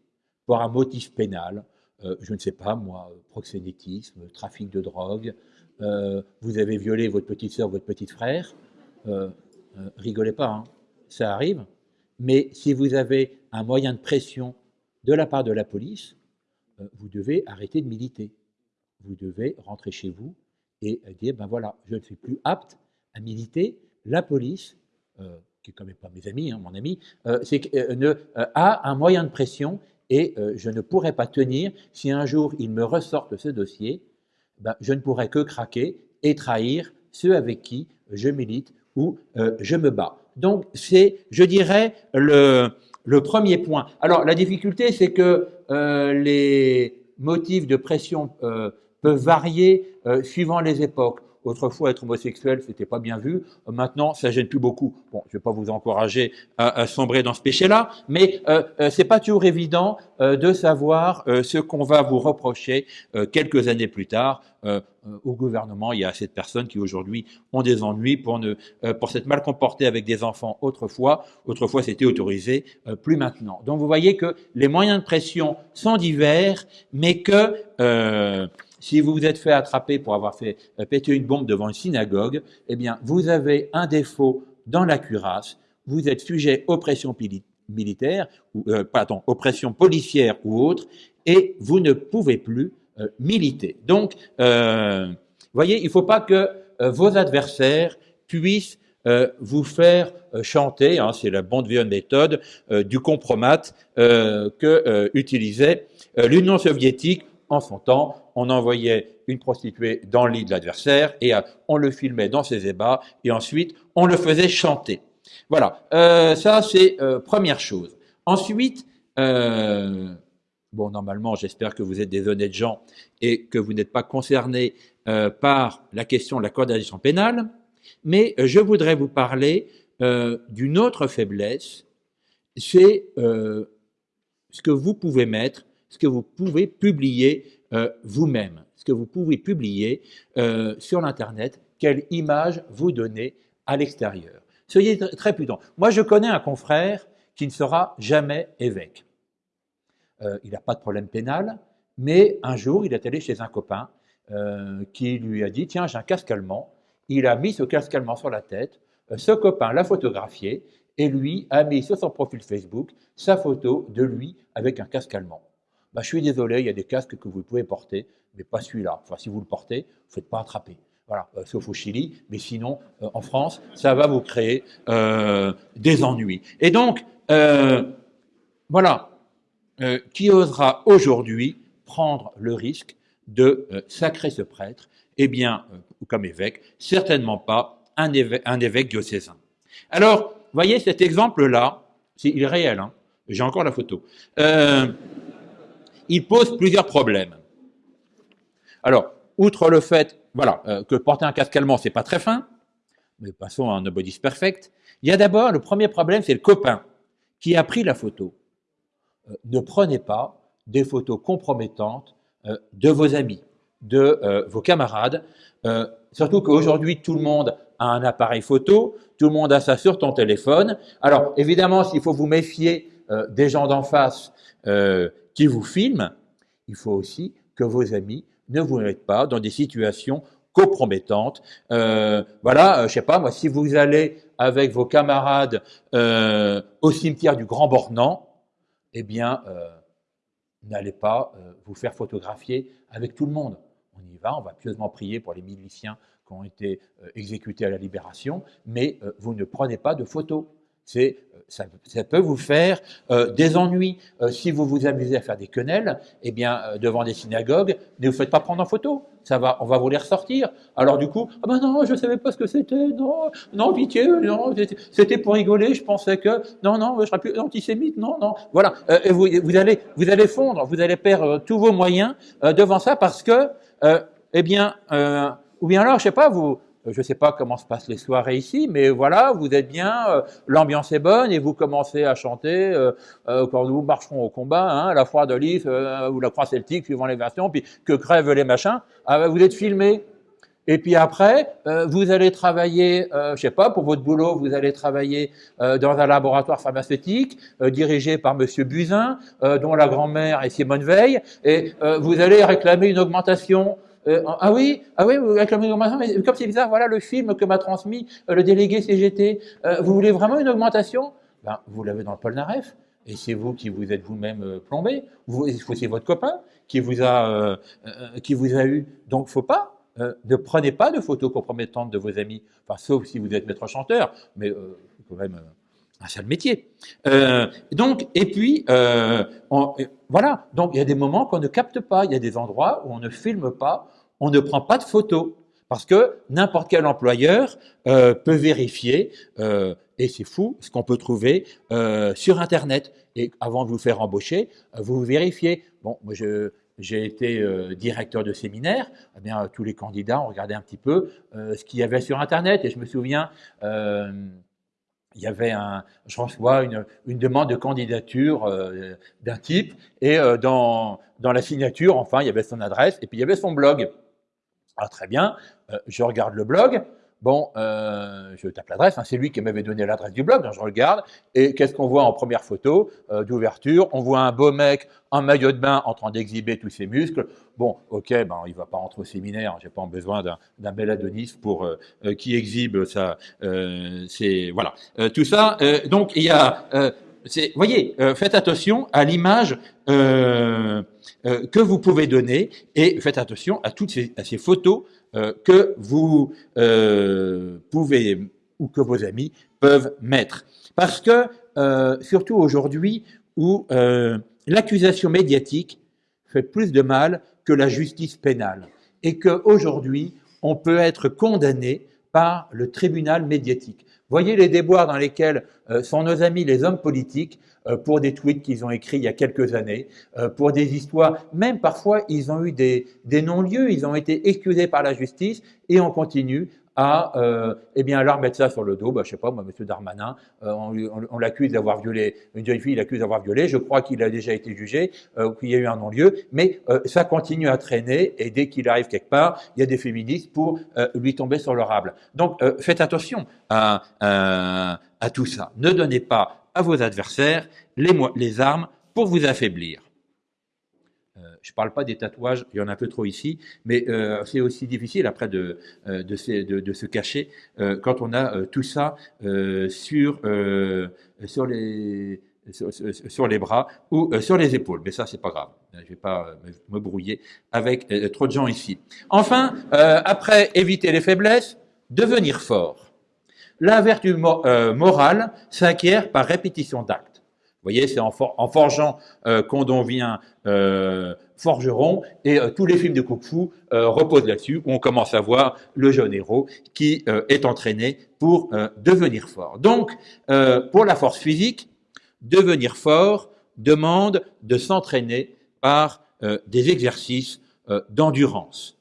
Speaker 1: pour un motif pénal, euh, je ne sais pas moi, proxénétisme, trafic de drogue, euh, vous avez violé votre petite soeur, votre petit frère, rigolez pas, hein, ça arrive. Mais si vous avez un moyen de pression de la part de la police, vous devez arrêter de militer. Vous devez rentrer chez vous et dire, ben voilà, je ne suis plus apte à militer, la police, euh, qui est pas mes amis, hein, mon ami, euh, euh, a un moyen de pression et je ne pourrais pas tenir si un jour il me ressortent ce dossier, ben, je ne pourrais que craquer et trahir ceux avec qui je milite ou je me bats. Donc c'est, je dirais, le premier point. Alors la difficulté, c'est que les motifs de pression peuvent varier suivant les époques. Autrefois, être homosexuel, c'était pas bien vu. Maintenant, ça gêne plus beaucoup. Bon, je vais pas vous encourager à, à sombrer dans ce péché-là, mais euh, euh, c'est pas toujours évident euh, de savoir euh, ce qu'on va vous reprocher euh, quelques années plus tard. Euh, au gouvernement, il y a assez de personnes qui aujourd'hui ont des ennuis pour ne pour s'être mal comportés avec des enfants autrefois. Autrefois, c'était autorisé, plus maintenant. Donc, vous voyez que les moyens de pression sont divers, mais que si vous vous êtes fait attraper pour avoir fait euh, péter une bombe devant une synagogue, eh bien, vous avez un défaut dans la cuirasse, vous êtes sujet aux pressions militaires, ou, euh, pardon, aux pressions policières ou autres, et vous ne pouvez plus euh, militer. Donc, euh, vous voyez, il ne faut pas que vos adversaires puissent vous faire chanter, hein, c'est la bonne vieille méthode du compromat que utilisait l'Union soviétique en son temps on envoyait une prostituée dans le lit de l'adversaire et euh, on le filmait dans ses ébats et ensuite on le faisait chanter. Voilà, euh, ça c'est euh, première chose. Ensuite, bon normalement j'espère que vous êtes des honnêtes gens et que vous n'êtes pas concernés par la question de la condamnation pénale, mais je voudrais vous parler d'une autre faiblesse, c'est ce que vous pouvez mettre, ce que vous pouvez publier euh, vous-même, ce que vous pouvez publier euh, sur l'Internet, quelle image vous donnez à l'extérieur. Soyez très prudents. Moi, je connais un confrère qui ne sera jamais évêque. Euh, il n'a pas de problème pénal, mais un jour, il est allé chez un copain qui lui a dit, tiens, j'ai un casque allemand. Il a mis ce casque allemand sur la tête. Ce copain l'a photographié et lui a mis sur son profil Facebook sa photo de lui avec un casque allemand bah, je suis désolé, il y a des casques que vous pouvez porter, mais pas celui-là. Si vous le portez, vous ne faites pas attraper. Voilà, euh, sauf au Chili, mais sinon, euh, en France, ça va vous créer euh, des ennuis. Et donc, voilà, qui osera aujourd'hui prendre le risque de sacrer ce prêtre? Eh bien, comme évêque, certainement pas un évêque, un évêque diocésain. Alors, voyez cet exemple-là, il est réel, hein, j'ai encore la photo. Il pose plusieurs problèmes. Alors, outre le fait, voilà, que porter un casque allemand, c'est pas très fin, mais passons à un Nobody's Perfect. Il y a d'abord, le premier problème, c'est le copain qui a pris la photo. Euh, ne prenez pas des photos compromettantes euh, de vos amis, de euh, vos camarades, surtout qu'aujourd'hui, tout le monde a un appareil photo, tout le monde a ça sur ton téléphone. Alors, évidemment, s'il faut vous méfier des gens d'en face qui vous filment, il faut aussi que vos amis ne vous mettent pas dans des situations compromettantes. voilà, je sais pas, moi, si vous allez avec vos camarades au cimetière du Grand Bornand, eh bien, euh, n'allez pas euh, vous faire photographier avec tout le monde. On y va, on va pieusement prier pour les miliciens qui ont été euh, exécutés à la libération, mais vous ne prenez pas de photos. C'est ça, peut vous faire euh, des ennuis. Euh, si vous vous amusez à faire des quenelles, eh bien, euh, devant des synagogues, ne vous faites pas prendre en photo. Ça va, on va vous les ressortir. Alors du coup, ah ben non, je savais pas ce que c'était. Non, non, pitié, non, c'était pour rigoler. Je pensais que non, non, je serais plus antisémite. Non, non. Voilà. vous, vous allez, vous allez fondre, vous allez perdre tous vos moyens devant ça parce que, eh bien, ou bien alors, je sais pas, vous euh, je ne sais pas comment se passent les soirées ici, mais voilà, vous êtes bien, euh, l'ambiance est bonne et vous commencez à chanter euh, quand nous marcherons au combat, hein, la foi de ou la croix celtique, suivant les versions, puis que crèvent les machins. Ah, ben, vous êtes filmé. Et puis après, vous allez travailler, je je sais pas, pour votre boulot, vous allez travailler dans un laboratoire pharmaceutique dirigé par Monsieur Buzyn, dont la grand-mère est Simone Veil, et vous allez réclamer une augmentation euh, ah oui, ah oui, avec mais comme c'est bizarre, voilà le film que m'a transmis euh, le délégué CGT. Euh, vous voulez vraiment une augmentation? Ben, Vous l'avez dans le Polnareff, et c'est vous qui vous êtes vous-même plombé. Vous, c'est votre copain qui vous a, qui vous a eu. Donc, faut pas. ne prenez pas de photos compromettantes de vos amis, sauf si vous êtes maître chanteur, mais quand même un sale métier. donc, et puis, voilà. Donc, il y a des moments qu'on ne capte pas. Il y a des endroits où on ne filme pas on ne prend pas de photos parce que n'importe quel employeur euh, peut vérifier, euh, et c'est fou ce qu'on peut trouver euh, sur Internet. Et avant de vous faire embaucher, vous vérifiez. Bon, moi j'ai été directeur de séminaire, eh bien, tous les candidats ont regardé un petit peu ce qu'il y avait sur Internet. Et je me souviens, il y avait un, je reçois une, demande de candidature d'un type, et dans, dans la signature, enfin, il y avait son adresse, et puis il y avait son blog. Ah, très bien, euh, je regarde le blog. Bon, euh, je tape l'adresse, hein, c'est lui qui m'avait donné l'adresse du blog, donc je regarde, et qu'est-ce qu'on voit en première photo euh, d'ouverture? On voit un beau mec en maillot de bain en train d'exhiber tous ses muscles. Bon, ok, ben, il va pas rentrer au séminaire, j'ai pas besoin d'un bel Adonis pour qui exhibe ça. c'est voilà, tout ça. donc il y a voyez, euh, faites attention à l'image euh, euh, que vous pouvez donner et faites attention à toutes ces, photos que vous pouvez ou que vos amis peuvent mettre. Parce que, surtout aujourd'hui, où l'accusation médiatique fait plus de mal que la justice pénale et qu'aujourd'hui, on peut être condamné par le tribunal médiatique. Voyez les déboires dans lesquels euh, sont nos amis les hommes politiques euh, pour des tweets qu'ils ont écrits il y a quelques années, euh, pour des histoires, même parfois ils ont eu des, des non-lieux, ils ont été excusés par la justice et on continue à euh, eh bien, leur mettre ça sur le dos. Bah, je sais pas, moi, M. Darmanin, euh, on, l'accuse d'avoir violé, une jeune fille, il l'accuse d'avoir violé. Je crois qu'il a déjà été jugé, euh, qu'il y a eu un non-lieu, mais ça continue à traîner et dès qu'il arrive quelque part, il y a des féministes pour lui tomber sur le rable. Donc, faites attention à, tout ça. Ne donnez pas à vos adversaires les armes pour vous affaiblir. Euh, je ne parle pas des tatouages, il y en a un peu trop ici, mais euh, c'est aussi difficile après de, euh, se, cacher quand on a tout ça sur, les bras ou sur les épaules. Mais ça, c'est pas grave. Je vais pas me brouiller avec trop de gens ici. Enfin, après éviter les faiblesses, devenir fort. La vertu morale s'acquiert par répétition d'actes. Voyez, c'est en, forgeant qu'on devient forgeron, et tous les films de Kung Fu reposent là-dessus, où on commence à voir le jeune héros qui est entraîné pour devenir fort. Donc, pour la force physique, devenir fort demande de s'entraîner par des exercices d'endurance.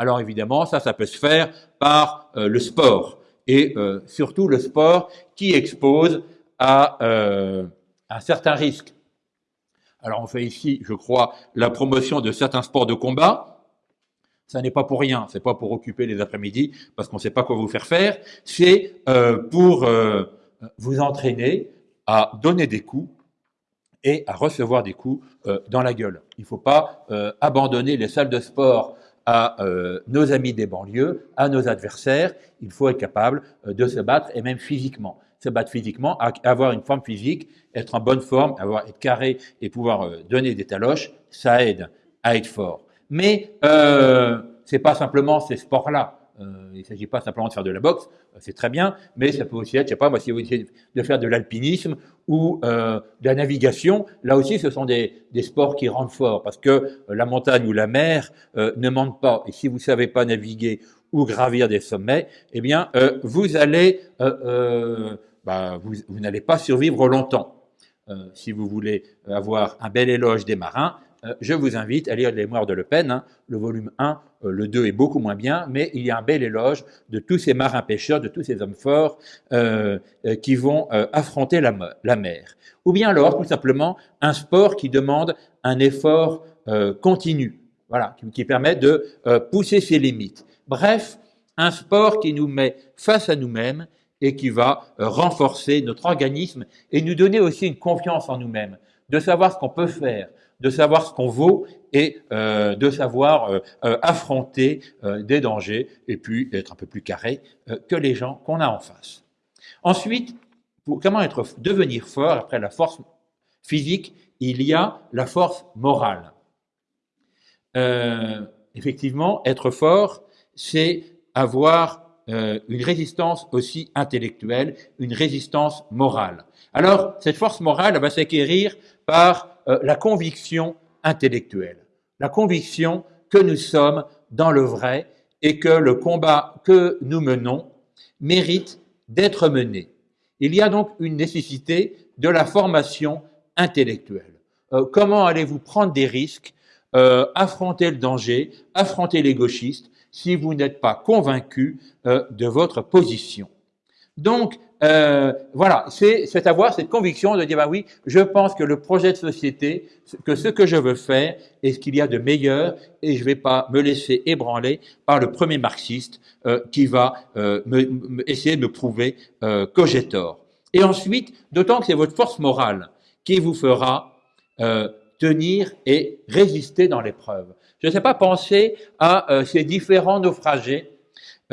Speaker 1: Alors évidemment, ça, ça peut se faire par euh, le sport et euh, surtout le sport qui expose à euh, un certain risque. Alors on fait ici, je crois, la promotion de certains sports de combat. Ça n'est pas pour rien, c'est pas pour occuper les après-midi parce qu'on ne sait pas quoi vous faire faire. C'est pour vous entraîner à donner des coups et à recevoir des coups dans la gueule. Il ne faut pas abandonner les salles de sport à euh, nos amis des banlieues, à nos adversaires. Il faut être capable euh, de se battre et même physiquement. Se battre physiquement, avoir une forme physique, être en bonne forme, avoir, être carré et pouvoir euh, donner des taloches, ça aide à être fort. Mais euh, c'est pas simplement ces sports-là. il ne s'agit pas simplement de faire de la boxe, c'est très bien, mais ça peut aussi être, je sais pas, moi, si vous essayez de faire de l'alpinisme ou euh, de la navigation, là aussi, ce sont des, des, sports qui rendent fort, parce que euh, la montagne ou la mer euh, ne mentent pas. Et si vous savez pas naviguer ou gravir des sommets, eh bien, euh, vous allez, euh, bah, vous, n'allez pas survivre longtemps. si vous voulez avoir un bel éloge des marins, euh, je vous invite à lire Les Mémoires de Le Pen, hein. le volume 1, euh, le 2 est beaucoup moins bien, mais il y a un bel éloge de tous ces marins pêcheurs, de tous ces hommes forts euh, qui vont affronter la, mer. Ou bien alors, tout simplement, un sport qui demande un effort continu, voilà, qui permet de pousser ses limites. Bref, un sport qui nous met face à nous-mêmes et qui va renforcer notre organisme et nous donner aussi une confiance en nous-mêmes, de savoir ce qu'on peut faire, de savoir ce qu'on vaut et euh, de savoir euh, euh, affronter des dangers et puis d'être un peu plus carré que les gens qu'on a en face. Ensuite, pour comment être, devenir fort après la force physique, il y a la force morale. effectivement, être fort, c'est avoir une résistance aussi intellectuelle, une résistance morale. Alors, cette force morale va s'acquérir par euh, la conviction intellectuelle, la conviction que nous sommes dans le vrai et que le combat que nous menons mérite d'être mené. Il y a donc une nécessité de la formation intellectuelle. Euh, comment allez-vous prendre des risques, euh, affronter le danger, affronter les gauchistes, si vous n'êtes pas convaincu de votre position Donc, euh, voilà, c'est avoir cette conviction de dire, bah oui, je pense que le projet de société, que ce que je veux faire est ce qu'il y a de meilleur et je ne vais pas me laisser ébranler par le premier marxiste euh, qui va euh, me, essayer de me prouver euh, que j'ai tort. Et ensuite, d'autant que c'est votre force morale qui vous fera euh, tenir et résister dans l'épreuve. Je ne sais pas penser à ces différents naufragés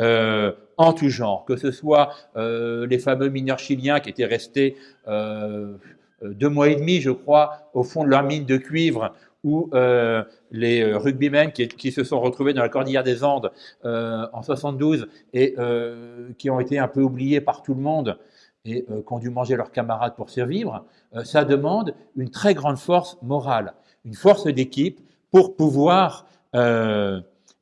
Speaker 1: euh, en tout genre, que ce soit euh, les fameux mineurs chiliens qui étaient restés euh, deux mois et demi, je crois, au fond de leur mine de cuivre, ou euh, les rugbymen qui, qui, se sont retrouvés dans la cordillère des Andes en 72 et qui ont été un peu oubliés par tout le monde et qui ont dû manger leurs camarades pour survivre, ça demande une très grande force morale, une force d'équipe pour pouvoir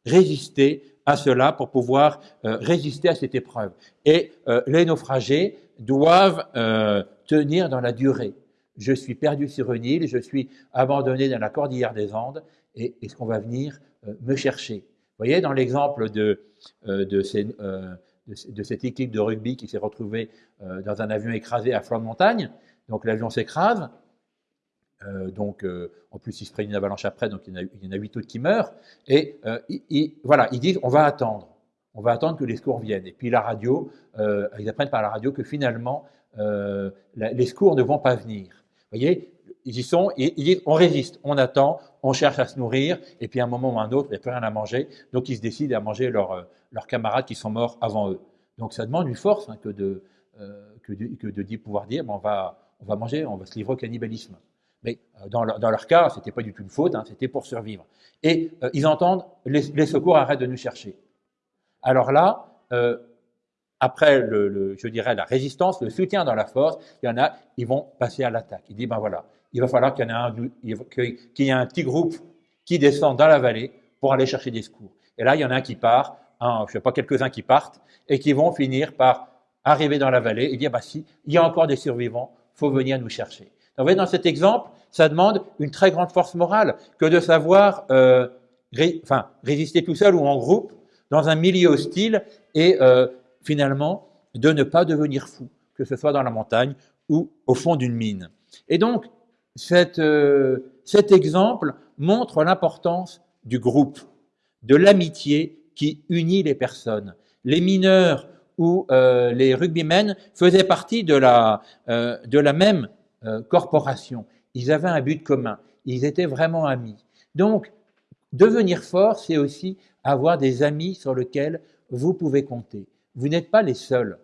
Speaker 1: résister à cela pour pouvoir euh, résister à cette épreuve. Et euh, les naufragés doivent euh, tenir dans la durée. Je suis perdu sur une île, je suis abandonné dans la cordillère des Andes, et est-ce qu'on va venir me chercher? Vous voyez, dans l'exemple de, de, cette équipe de rugby qui s'est retrouvée dans un avion écrasé à flanc de montagne, donc l'avion s'écrase, euh, donc, euh, en plus, ils se prennent une avalanche après, donc il y en a, il y en a 8 autres qui meurent. Et euh, voilà, ils disent on va attendre. On va attendre que les secours viennent. Et puis la radio, ils apprennent par la radio que finalement, les secours ne vont pas venir. Vous voyez, ils y sont, ils, disent on résiste, on attend, on cherche à se nourrir, et puis à un moment ou à un autre, il n'y a plus rien à manger. Donc ils se décident à manger leurs camarades qui sont morts avant eux. Donc ça demande une force hein, que, de, pouvoir dire on va manger, on va se livrer au cannibalisme. Mais euh, dans leur, cas, c'était pas du tout une faute, hein, c'était pour survivre. Et euh, ils entendent les, secours arrêtent de nous chercher. Alors là, euh, après, le, je dirais, la résistance, le soutien dans la force, il y en a, ils vont passer à l'attaque. Il dit, ben voilà, il va falloir qu'il y, ait un, petit groupe qui descend dans la vallée pour aller chercher des secours. Et là, il y en a un qui part, je ne sais pas, quelques-uns qui partent, et qui vont finir par arriver dans la vallée et dire, bah si, il y a encore des survivants, faut venir nous chercher. Donc, vous voyez, dans cet exemple, ça demande une très grande force morale que de savoir euh, enfin, résister tout seul ou en groupe dans un milieu hostile et euh, finalement de ne pas devenir fou, que ce soit dans la montagne ou au fond d'une mine. Et donc, euh, cet exemple montre l'importance du groupe, de l'amitié qui unit les personnes. Les mineurs ou les rugbymen faisaient partie de la, même corporation. Ils avaient un but commun. Ils étaient vraiment amis. Donc, devenir fort, c'est aussi avoir des amis sur lesquels vous pouvez compter. Vous n'êtes pas les seuls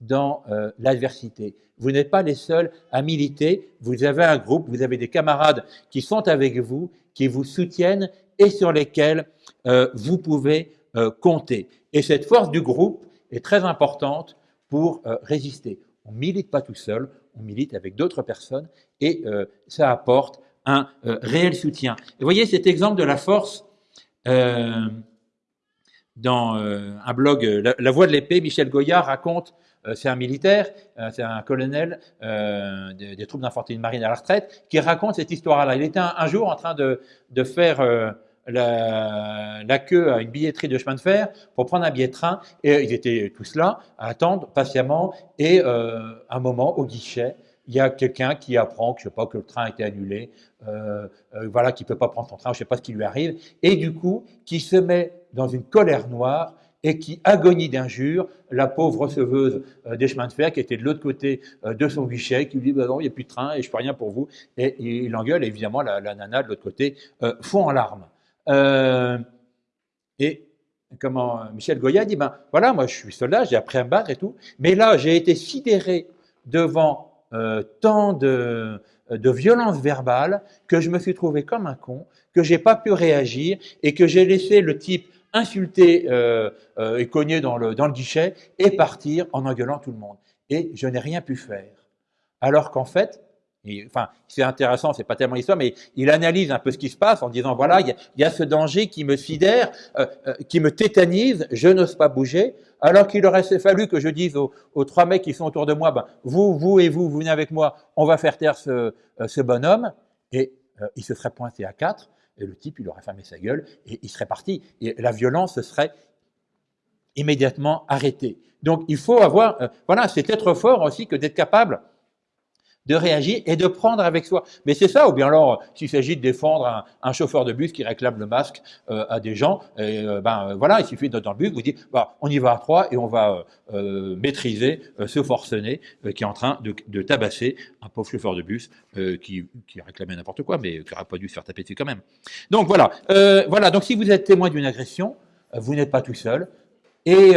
Speaker 1: dans l'adversité. Vous n'êtes pas les seuls à militer. Vous avez un groupe, vous avez des camarades qui sont avec vous, qui vous soutiennent et sur lesquels vous pouvez compter. Et cette force du groupe, est très importante pour euh, résister. On milite pas tout seul, on milite avec d'autres personnes et euh, ça apporte un euh, réel soutien. Vous voyez cet exemple de la force dans un blog la, Voix de l'épée, Michel Goyard raconte, c'est un militaire, c'est un colonel des, troupes d'infanterie de marine à la retraite, qui raconte cette histoire-là. Il était un, jour en train de, de faire la, queue à une billetterie de chemin de fer pour prendre un billet de train. Et ils étaient tous là à attendre patiemment. Et euh, un moment, au guichet, il y a quelqu'un qui apprend que, je sais pas, que le train a été annulé, euh, euh, voilà, qui peut pas prendre son train, je sais pas ce qui lui arrive, et du coup, qui se met dans une colère noire et qui agonie d'injures la pauvre receveuse euh, des chemins de fer qui était de l'autre côté euh, de son guichet, qui lui dit bah non, il n'y a plus de train et je fais rien pour vous. Et, il engueule, et évidemment, la, la nana de l'autre côté euh, fond en larmes. Euh, et comment Michel Goya dit, ben voilà, moi je suis soldat, j'ai appris à me battre et tout, mais là j'ai été sidéré devant euh, tant de, de violence verbale que je me suis trouvé comme un con, que j'ai pas pu réagir et que j'ai laissé le type insulter euh, euh, et cogner dans le, dans le guichet et partir en engueulant tout le monde. Et je n'ai rien pu faire. Alors qu'en fait, enfin, c'est intéressant, c'est pas tellement l'histoire, mais il analyse un peu ce qui se passe en disant voilà, il y, a, ce danger qui me sidère, euh, euh, qui me tétanise, je n'ose pas bouger, alors qu'il aurait fallu que je dise aux, trois mecs qui sont autour de moi, ben, vous, vous et vous, vous venez avec moi, on va faire taire ce, euh, ce bonhomme, et il se serait pointé à quatre, et le type, il aurait fermé sa gueule, et il serait parti, et la violence serait immédiatement arrêtée. Donc, il faut avoir, voilà, c'est être fort aussi que d'être capable de réagir et de prendre avec soi. Mais c'est ça, ou bien alors, s'il s'agit de défendre un, chauffeur de bus qui réclame le masque euh, à des gens, euh, ben euh, voilà, il suffit d'être dans le bus, vous dites, bah, on y va à trois et on va maîtriser ce forcené qui est en train de, tabasser un pauvre chauffeur de bus qui, qui réclamait n'importe quoi, mais qui n'aurait pas dû se faire taper dessus quand même. Donc voilà, voilà. Donc si vous êtes témoin d'une agression, vous n'êtes pas tout seul, et,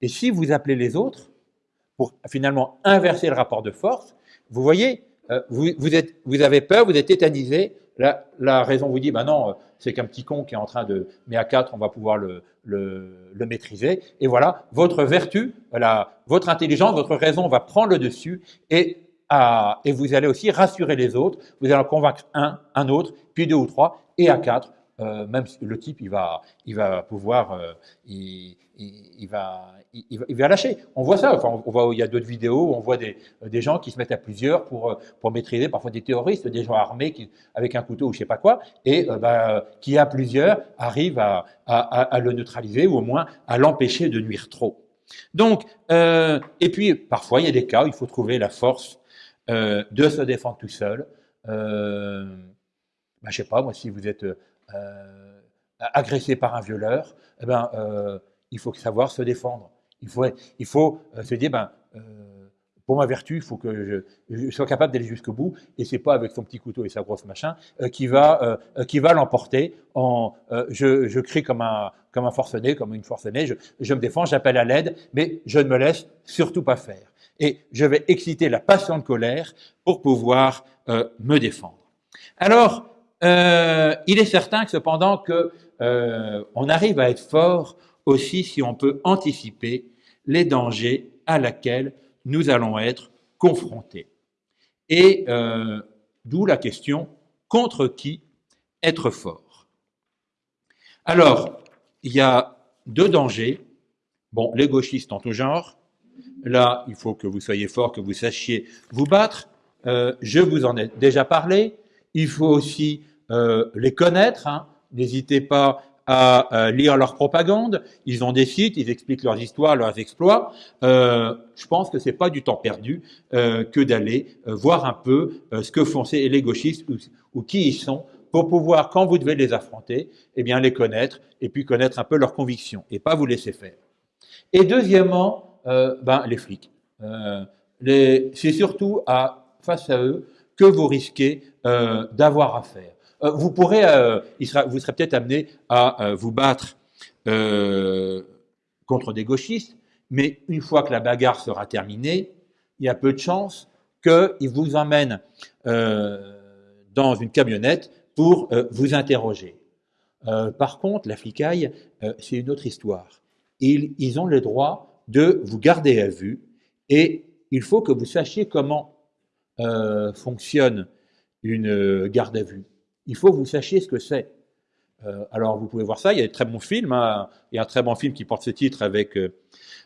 Speaker 1: et si vous appelez les autres pour finalement inverser le rapport de force, vous voyez, euh, vous, vous avez peur, vous êtes tétanisé. La, raison vous dit, ben non, c'est qu'un petit con qui est en train de... Mais à quatre, on va pouvoir le, le, maîtriser. Et voilà, votre vertu, voilà, votre intelligence, votre raison va prendre le dessus et, et vous allez aussi rassurer les autres. Vous allez en convaincre un, un autre, puis deux ou trois, et à quatre, euh, même le type, il va, il va pouvoir, euh, il, va, il, va, lâcher. On voit ça. Enfin, on voit, il y a d'autres vidéos où on voit des, des, gens qui se mettent à plusieurs pour, pour maîtriser, parfois des terroristes, des gens armés avec un couteau ou je sais pas quoi, et euh, bah, qui à plusieurs arrivent à, le neutraliser ou au moins à l'empêcher de nuire trop. Donc, euh, et puis parfois il y a des cas où il faut trouver la force euh, de se défendre tout seul. Euh, bah, je sais pas moi si vous êtes euh, agressé par un violeur, eh ben euh, il faut savoir se défendre. Il faut, euh, se dire, ben, pour ma vertu, il faut que je, sois capable d'aller jusqu'au bout, et c'est pas avec son petit couteau et sa grosse machin qui va, va l'emporter. Je, crie comme un, comme un forcené, comme une forcenée, je me défends, j'appelle à l'aide, mais je ne me laisse surtout pas faire. Et je vais exciter la passion de colère pour pouvoir me défendre. Alors, il est certain que cependant que on arrive à être fort aussi si on peut anticiper les dangers à laquelle nous allons être confrontés. Et euh, d'où la question contre qui être fort? Alors, il y a deux dangers. Bon, les gauchistes en tout genre. Là, il faut que vous soyez fort, que vous sachiez vous battre. Euh, je vous en ai déjà parlé. Il faut aussi euh, les connaître. Hein. N'hésitez pas à lire leur propagande. Ils ont des sites, ils expliquent leurs histoires, leurs exploits. Euh, je pense que c'est pas du temps perdu euh, que d'aller euh, voir un peu ce que font ces, les gauchistes ou, qui ils sont pour pouvoir, quand vous devez les affronter, eh bien les connaître et puis connaître un peu leurs convictions et pas vous laisser faire. Et deuxièmement, ben, les flics. c'est surtout à, face à eux que vous risquez d'avoir affaire. Euh, vous pourrez, euh, vous serez peut-être amené à euh, vous battre contre des gauchistes, mais une fois que la bagarre sera terminée, il y a peu de chances qu'ils vous emmènent dans une camionnette pour vous interroger. par contre, la flicaille, c'est une autre histoire. Ils, ont le droit de vous garder à vue et il faut que vous sachiez comment fonctionne une garde à vue il faut que vous sachiez ce que c'est. Euh, alors, vous pouvez voir ça, il y a des très bons films. Hein. Il y a un très bon film qui porte ce titre avec euh,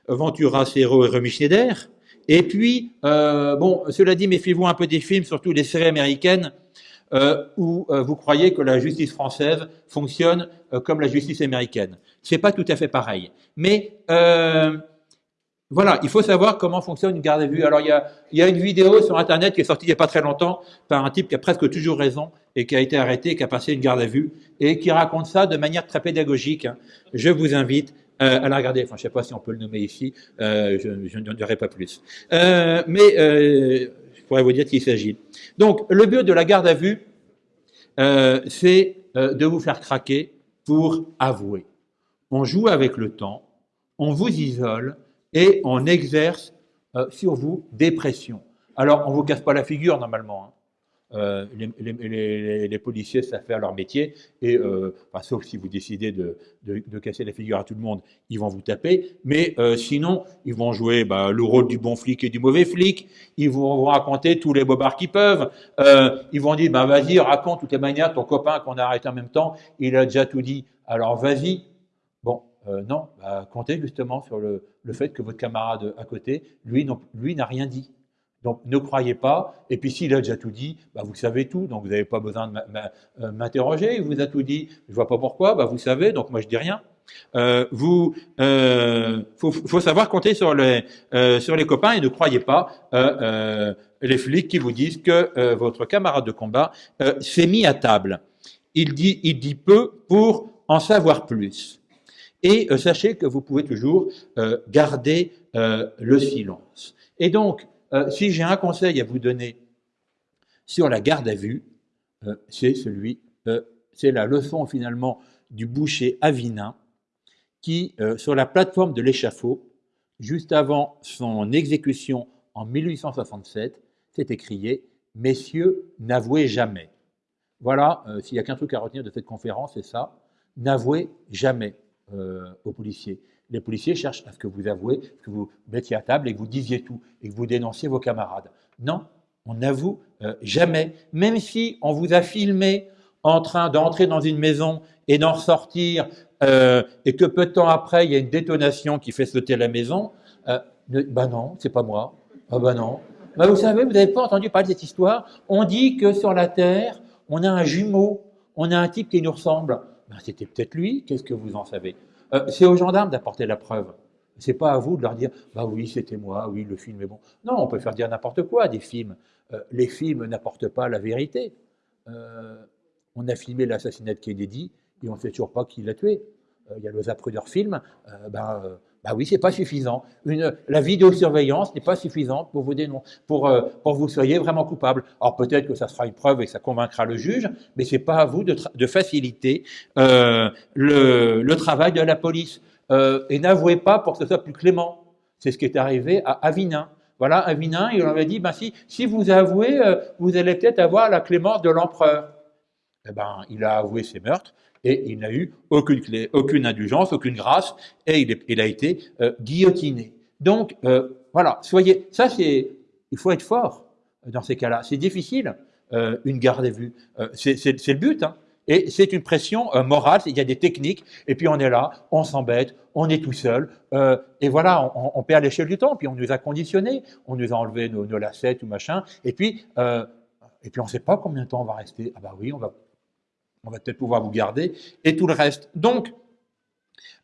Speaker 1: Ventura, Serro et Remy Schneider. Et puis, euh, bon, cela dit, méfiez-vous un peu des films, surtout des séries américaines, où vous croyez que la justice française fonctionne comme la justice américaine. C'est pas tout à fait pareil. Mais voilà, il faut savoir comment fonctionne une garde à vue. Alors, il y, a, une vidéo sur Internet qui est sortie il n'y a pas très longtemps par un type qui a presque toujours raison et qui a été arrêté, qui a passé une garde à vue, et qui raconte ça de manière très pédagogique. Hein. Je vous invite euh, à la regarder. Enfin, je ne sais pas si on peut le nommer ici, euh, je, n'en dirai pas plus. Euh, mais je pourrais vous dire qu'il s'agit. Donc, le but de la garde à vue, c'est de vous faire craquer pour avouer. On joue avec le temps, on vous isole et on exerce sur vous des pressions. Alors, on ne vous casse pas la figure normalement. Hein. Euh, les, policiers savent faire leur métier, et euh, sauf si vous décidez de, casser la figure à tout le monde, ils vont vous taper. Mais euh, sinon, ils vont jouer bah, le rôle du bon flic et du mauvais flic. Ils vont vous raconter tous les bobards qu'ils peuvent. ils vont dire bah vas-y, raconte toutes les manières. Ton copain qu'on a arrêté en même temps, il a déjà tout dit. Alors vas-y. Bon, non, bah, comptez justement sur le, le, fait que votre camarade à côté, lui, lui n'a rien dit. Donc ne croyez pas. Et puis s'il a déjà tout dit, bah, vous savez tout, donc vous n'avez pas besoin de euh, m'interroger. Il vous a tout dit, je vois pas pourquoi. Bah, vous savez, donc moi je dis rien. Euh, vous, euh, faut, savoir compter sur les euh, sur les copains et ne croyez pas les flics qui vous disent que votre camarade de combat s'est mis à table. Il dit il dit peu pour en savoir plus. Et sachez que vous pouvez toujours garder le silence. Et donc euh, si j'ai un conseil à vous donner sur la garde à vue, euh, c'est celui, euh, c'est la leçon finalement du boucher Avinin, qui, sur la plateforme de l'échafaud, juste avant son exécution en 1867, s'est écrié Messieurs, n'avouez jamais. Voilà, s'il n'y a qu'un truc à retenir de cette conférence, c'est ça n'avouez jamais aux policiers les policiers cherchent à ce que vous avouez, que vous mettiez à table et que vous disiez tout, et que vous dénonciez vos camarades. Non, on n'avoue euh, jamais, même si on vous a filmé en train d'entrer dans une maison et d'en ressortir, euh, et que peu de temps après, il y a une détonation qui fait sauter la maison, euh, ben non, c'est pas moi. Ah ben non. Ben vous savez, vous n'avez pas entendu parler de cette histoire. On dit que sur la Terre, on a un jumeau, on a un type qui nous ressemble. Ben, C'était peut-être lui, qu'est-ce que vous en savez? Euh, c'est aux gendarmes d'apporter la preuve. C'est pas à vous de leur dire, bah oui, c'était moi, oui, le film est bon. Non, on peut faire dire n'importe quoi des films. Euh, les films n'apportent pas la vérité. Euh, on a filmé l'assassinat de Kennedy et on ne sait toujours pas qui l'a tué. Il y a le Zapruder film, ben, bah oui, c'est pas suffisant. La vidéosurveillance n'est pas suffisante pour vous pour, euh, pour vous soyez vraiment coupable. Alors peut-être que ça sera une preuve et que ça convaincra le juge, mais c'est pas à vous de, faciliter euh, le, travail de la police. Euh, et n'avouez pas pour que ce soit plus clément. C'est ce qui est arrivé à Avinin. Voilà, Avinin, il avait dit, ben si, vous avouez, vous allez peut-être avoir la clémence de l'empereur. Eh ben, il a avoué ses meurtres et il n'a eu aucune, aucune indulgence, aucune grâce, et il, a été euh, guillotiné. Donc, euh, voilà, soyez, ça c'est, il faut être fort dans ces cas-là. C'est difficile, euh, une garde à vue. Euh, c'est le but, hein. Et c'est une pression euh, morale, il y a des techniques, et puis on est là, on s'embête, on est tout seul, euh, et voilà, on, on perd l'échelle du temps, puis on nous a conditionnés, on nous a enlevé nos, lacets ou machin, et puis, euh, et puis on ne sait pas combien de temps on va rester. Ah bah oui, on va, on va peut-être pouvoir vous garder, et tout le reste. Donc,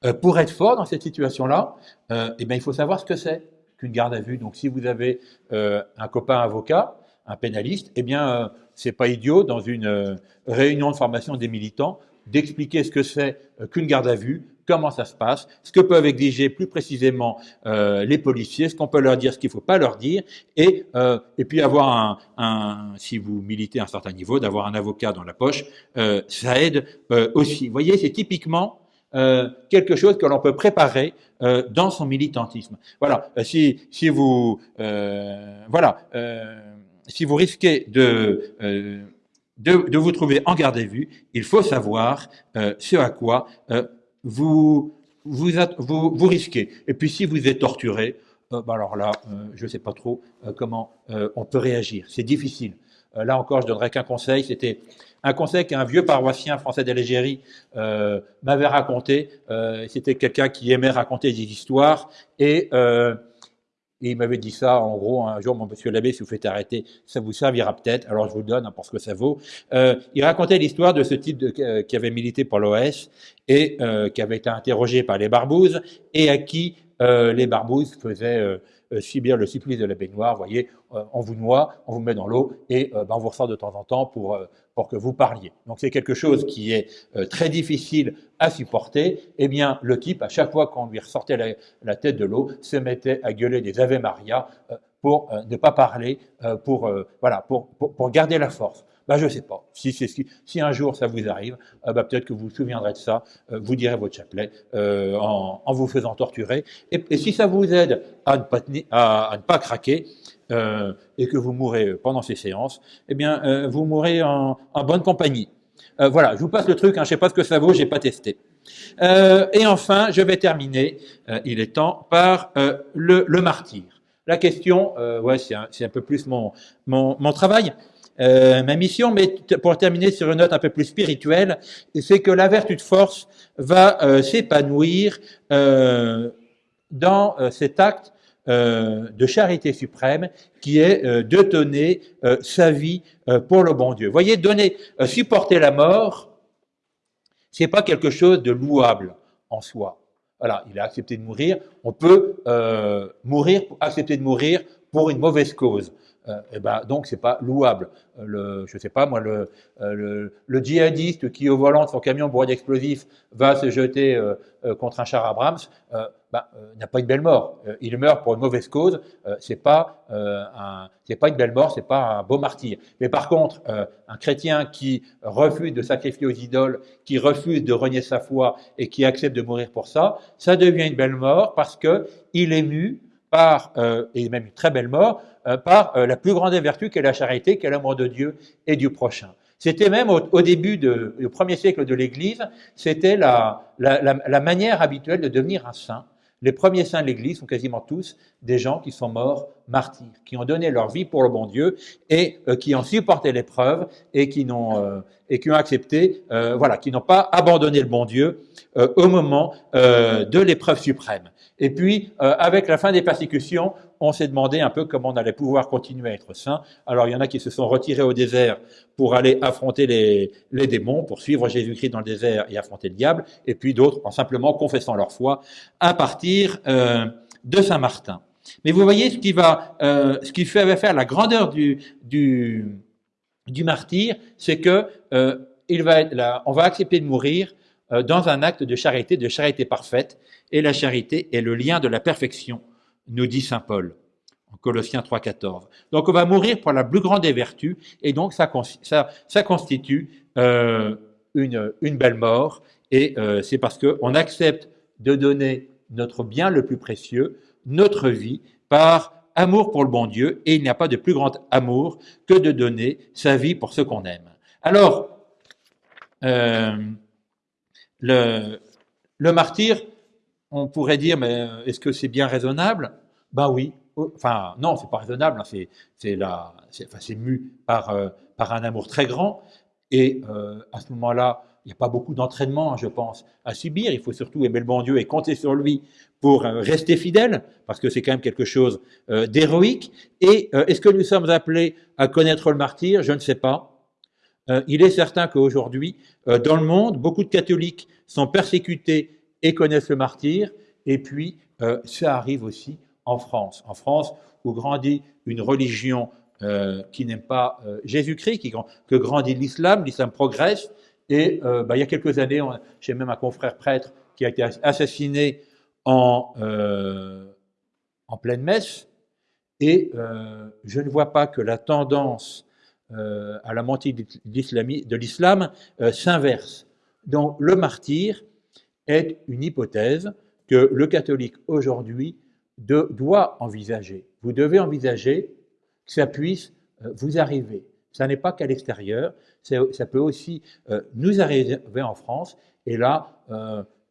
Speaker 1: euh, pour être fort dans cette situation-là, euh, eh bien, il faut savoir ce que c'est qu'une garde à vue. Donc, si vous avez euh, un copain avocat, un pénaliste, eh bien, c'est pas idiot dans une réunion de formation des militants d'expliquer ce que c'est qu'une garde à vue, comment ça se passe, ce que peuvent exiger plus précisément euh, les policiers, ce qu'on peut leur dire, ce qu'il ne faut pas leur dire, et, euh, et puis avoir un, un, si vous militez à un certain niveau, d'avoir un avocat dans la poche, euh, ça aide euh, aussi. Vous voyez, c'est typiquement euh, quelque chose que l'on peut préparer euh, dans son militantisme. Voilà, si, si vous, euh, voilà, si vous risquez de de, de, vous trouver en garde à vue, il faut savoir euh, ce à quoi euh, vous, vous, vous, vous, risquez. Et puis si vous êtes torturé, euh, bah alors là, je ne sais pas trop comment on peut réagir. C'est difficile. là encore, je donnerai qu'un conseil. C'était un conseil qu'un vieux paroissien français d'Algérie m'avait raconté. C'était quelqu'un qui aimait raconter des histoires et et il m'avait dit ça, en gros, un jour, mon monsieur l'abbé, si vous faites arrêter, ça vous servira peut-être. Alors je vous le donne, hein, pour ce que ça vaut. Euh, il racontait l'histoire de ce type euh, qui avait milité pour l'OS et euh, qui avait été interrogé par les barbouzes et à qui les barbouzes faisaient subir le supplice de la baignoire. Vous voyez, on vous noie, on vous met dans l'eau et ben, on vous ressort de temps en temps pour, pour que vous parliez. Donc c'est quelque chose qui est très difficile à supporter. Eh bien, le type, à chaque fois qu'on lui ressortait la, la tête de l'eau, se mettait à gueuler des Ave Maria pour ne pas parler, pour, voilà, pour, pour garder la force. Ben, je ne sais pas. Si, si, si, un jour ça vous arrive, euh, ben, peut-être que vous vous souviendrez de ça, euh, vous direz votre chapelet euh, en, en, vous faisant torturer. Et, si ça vous aide à ne pas, à, à ne pas craquer euh, et que vous mourrez pendant ces séances, eh bien, euh, vous mourrez en, en bonne compagnie. Euh, voilà, je vous passe le truc, hein, je ne sais pas ce que ça vaut, j'ai pas testé. et enfin, je vais terminer, il est temps, par le, le, martyr. La question, ouais, c'est un, un, peu plus mon, mon, mon travail. Euh, ma mission, mais pour terminer sur une note un peu plus spirituelle, c'est que la vertu de force va euh, s'épanouir euh, dans cet acte de charité suprême qui est de donner sa vie pour le bon Dieu. Voyez, donner, supporter la mort, c'est pas quelque chose de louable en soi. Voilà, il a accepté de mourir. On peut mourir, accepter de mourir pour une mauvaise cause. Euh, et eh ben, donc c'est pas louable. Euh, le, je sais pas moi, le, euh, le, djihadiste qui au volant de son camion bourré d'explosifs va se jeter euh, contre un char Abrams, ben, n'a pas une belle mort. il meurt pour une mauvaise cause. c'est pas c'est pas une belle mort, c'est pas un beau martyr. Mais par contre, un chrétien qui refuse de sacrifier aux idoles, qui refuse de renier sa foi et qui accepte de mourir pour ça, ça devient une belle mort parce que il est mu par, euh, et même une très belle mort, euh, par euh, la plus grande des vertus qu'est la charité, qu'est l'amour de Dieu et du prochain. C'était même au, au début du premier siècle de l'Église, c'était la, la, la, la, manière habituelle de devenir un saint. Les premiers saints de l'Église sont quasiment tous des gens qui sont morts martyrs, qui ont donné leur vie pour le bon Dieu et euh, qui ont supporté l'épreuve et euh, et qui ont accepté, euh, voilà, qui n'ont pas abandonné le bon Dieu au moment de l'épreuve suprême. Et puis, euh, avec la fin des persécutions, on s'est demandé un peu comment on allait pouvoir continuer à être saint. Alors, il y en a qui se sont retirés au désert pour aller affronter les, les démons, pour suivre Jésus-Christ dans le désert et affronter le diable, et puis d'autres en simplement confessant leur foi à partir euh, de Saint-Martin. Mais vous voyez ce qui va, euh, ce qui fait faire la grandeur du, du, du martyr, c'est que euh, il va là, on va accepter de mourir dans un acte de charité, de charité parfaite, et la charité est le lien de la perfection, nous dit Saint Paul en Colossiens 3.14. Donc on va mourir pour la plus grande des vertus, et donc ça, ça, ça constitue euh, une, une, belle mort, et euh, c'est parce qu'on accepte de donner notre bien le plus précieux, notre vie, par amour pour le bon Dieu, et il n'y a pas de plus grand amour que de donner sa vie pour ce qu'on aime. Alors, euh, le, martyr, on pourrait dire, mais est-ce que c'est bien raisonnable? Bah oui. Enfin, non, c'est pas raisonnable. hein, C'est enfin, mu par, euh, par un amour très grand. Et euh, à ce moment-là, il n'y a pas beaucoup d'entraînement, hein, je pense, à subir. Il faut surtout aimer le bon Dieu et compter sur lui pour euh, rester fidèle, parce que c'est quand même quelque chose euh, d'héroïque. Et euh, est-ce que nous sommes appelés à connaître le martyr? Je ne sais pas. Euh, il est certain qu'aujourd'hui, euh, dans le monde, beaucoup de catholiques sont persécutés et connaissent le martyr. Et puis, euh, ça arrive aussi en France. En France, où grandit une religion qui n'aime pas Jésus-Christ, que grandit l'islam, l'islam progresse. Et bah, il y a quelques années, j'ai même un confrère prêtre qui a été assassiné en, en pleine messe. Et je ne vois pas que la tendance euh, à la montée de l'islam euh, s'inverse. Donc le martyr est une hypothèse que le catholique aujourd'hui doit envisager. Vous devez envisager que ça puisse euh, vous arriver. Ça n'est pas qu'à l'extérieur, ça peut aussi nous arriver en France. Et là,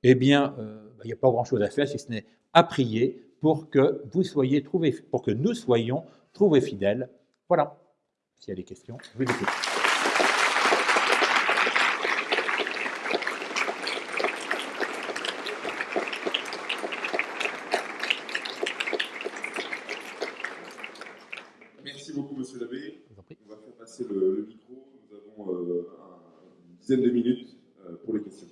Speaker 1: eh bien, bah, il n'y a pas grand-chose à faire si ce n'est à prier pour que vous soyez trouvés, pour que nous soyons trouvés fidèles. Voilà. S'il y a des questions, je vous écoute.
Speaker 2: Merci beaucoup, monsieur l'abbé.
Speaker 1: Je vous en prie.
Speaker 2: On va faire passer le, le micro. Nous avons euh, un- une dizaine de minutes euh, pour les questions.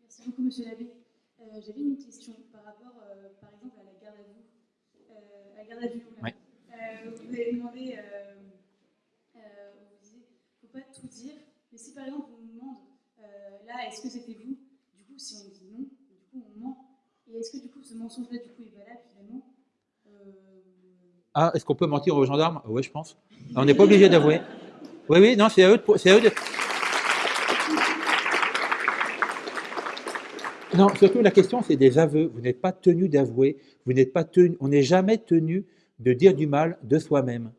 Speaker 3: Merci beaucoup, monsieur l'abbé. Euh, J'avais une question par rapport, euh, par exemple, à la garde à vue. Euh, à la garde à vue. Euh, vous avez demandé, vous disiez, faut pas tout dire, mais si par exemple on nous demande, là, est-ce que c'était vous Du coup, si on dit non, du coup on ment. Et est-ce que du coup ce mensonge-là du coup est valable finalement?
Speaker 1: Ah, est-ce qu'on peut mentir aux gendarmes? Oui, je pense. On n'est pas obligé d'avouer. Oui, oui, non, c'est à eux de. c'est à eux de- Non, surtout la question, c'est des aveux. Vous n'êtes pas tenu d'avouer. Vous n'êtes pas tenu. On n'est jamais tenu de dire du mal de soi-même.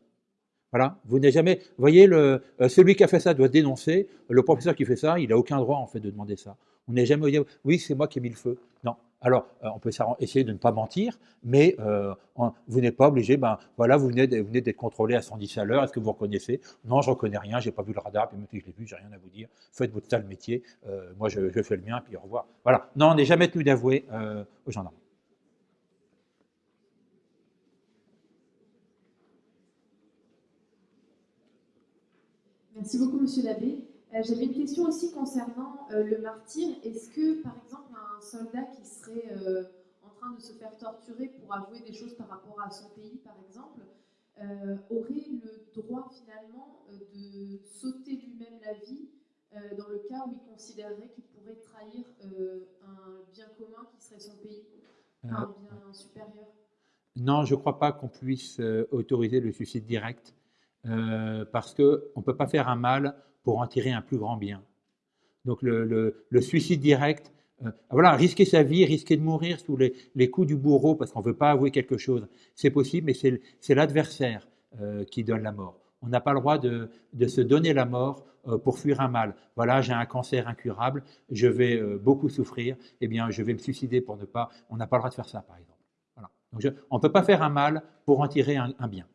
Speaker 1: Voilà. Vous n'êtes jamais. Voyez, euh, celui qui a fait ça doit dénoncer. Le professeur qui fait ça, il n'a aucun droit en fait de demander ça. On n'est jamais oui, c'est moi qui ai mis le feu. Non. Alors, euh, on peut essayer de ne pas mentir, mais euh, vous n'êtes pas obligé. Ben voilà, vous venez, d'être contrôlé à 110 à l'heure. Est-ce que vous reconnaissez? Non, je reconnais rien. J'ai pas vu le radar. Puis même si je l'ai vu, j'ai rien à vous dire. Faites votre sale métier. Euh, moi, je, fais le mien. Puis au revoir. Voilà. Non, on n'est jamais tenu d'avouer aux gendarmes.
Speaker 4: Merci beaucoup, Monsieur l'abbé. Euh, J'avais une question aussi concernant euh, le martyr. Est-ce que, par exemple, un soldat qui serait euh, en train de se faire torturer pour avouer des choses par rapport à son pays, par exemple, aurait le droit finalement de sauter lui-même la vie dans le cas où il considérerait qu'il pourrait trahir un bien commun qui serait son pays, un bien supérieur?
Speaker 1: Non, je ne crois pas qu'on puisse autoriser le suicide direct euh, parce qu'on ne peut pas faire un mal pour en tirer un plus grand bien. Donc le, suicide direct, euh, voilà, risquer sa vie, risquer de mourir sous les, coups du bourreau parce qu'on ne veut pas avouer quelque chose, c'est possible, mais c'est l'adversaire euh, qui donne la mort. On n'a pas le droit de, se donner la mort euh, pour fuir un mal. Voilà, j'ai un cancer incurable, je vais beaucoup souffrir, eh bien, je vais me suicider pour ne pas. On n'a pas le droit de faire ça, par exemple. Donc on ne peut pas faire un mal pour en tirer un bien.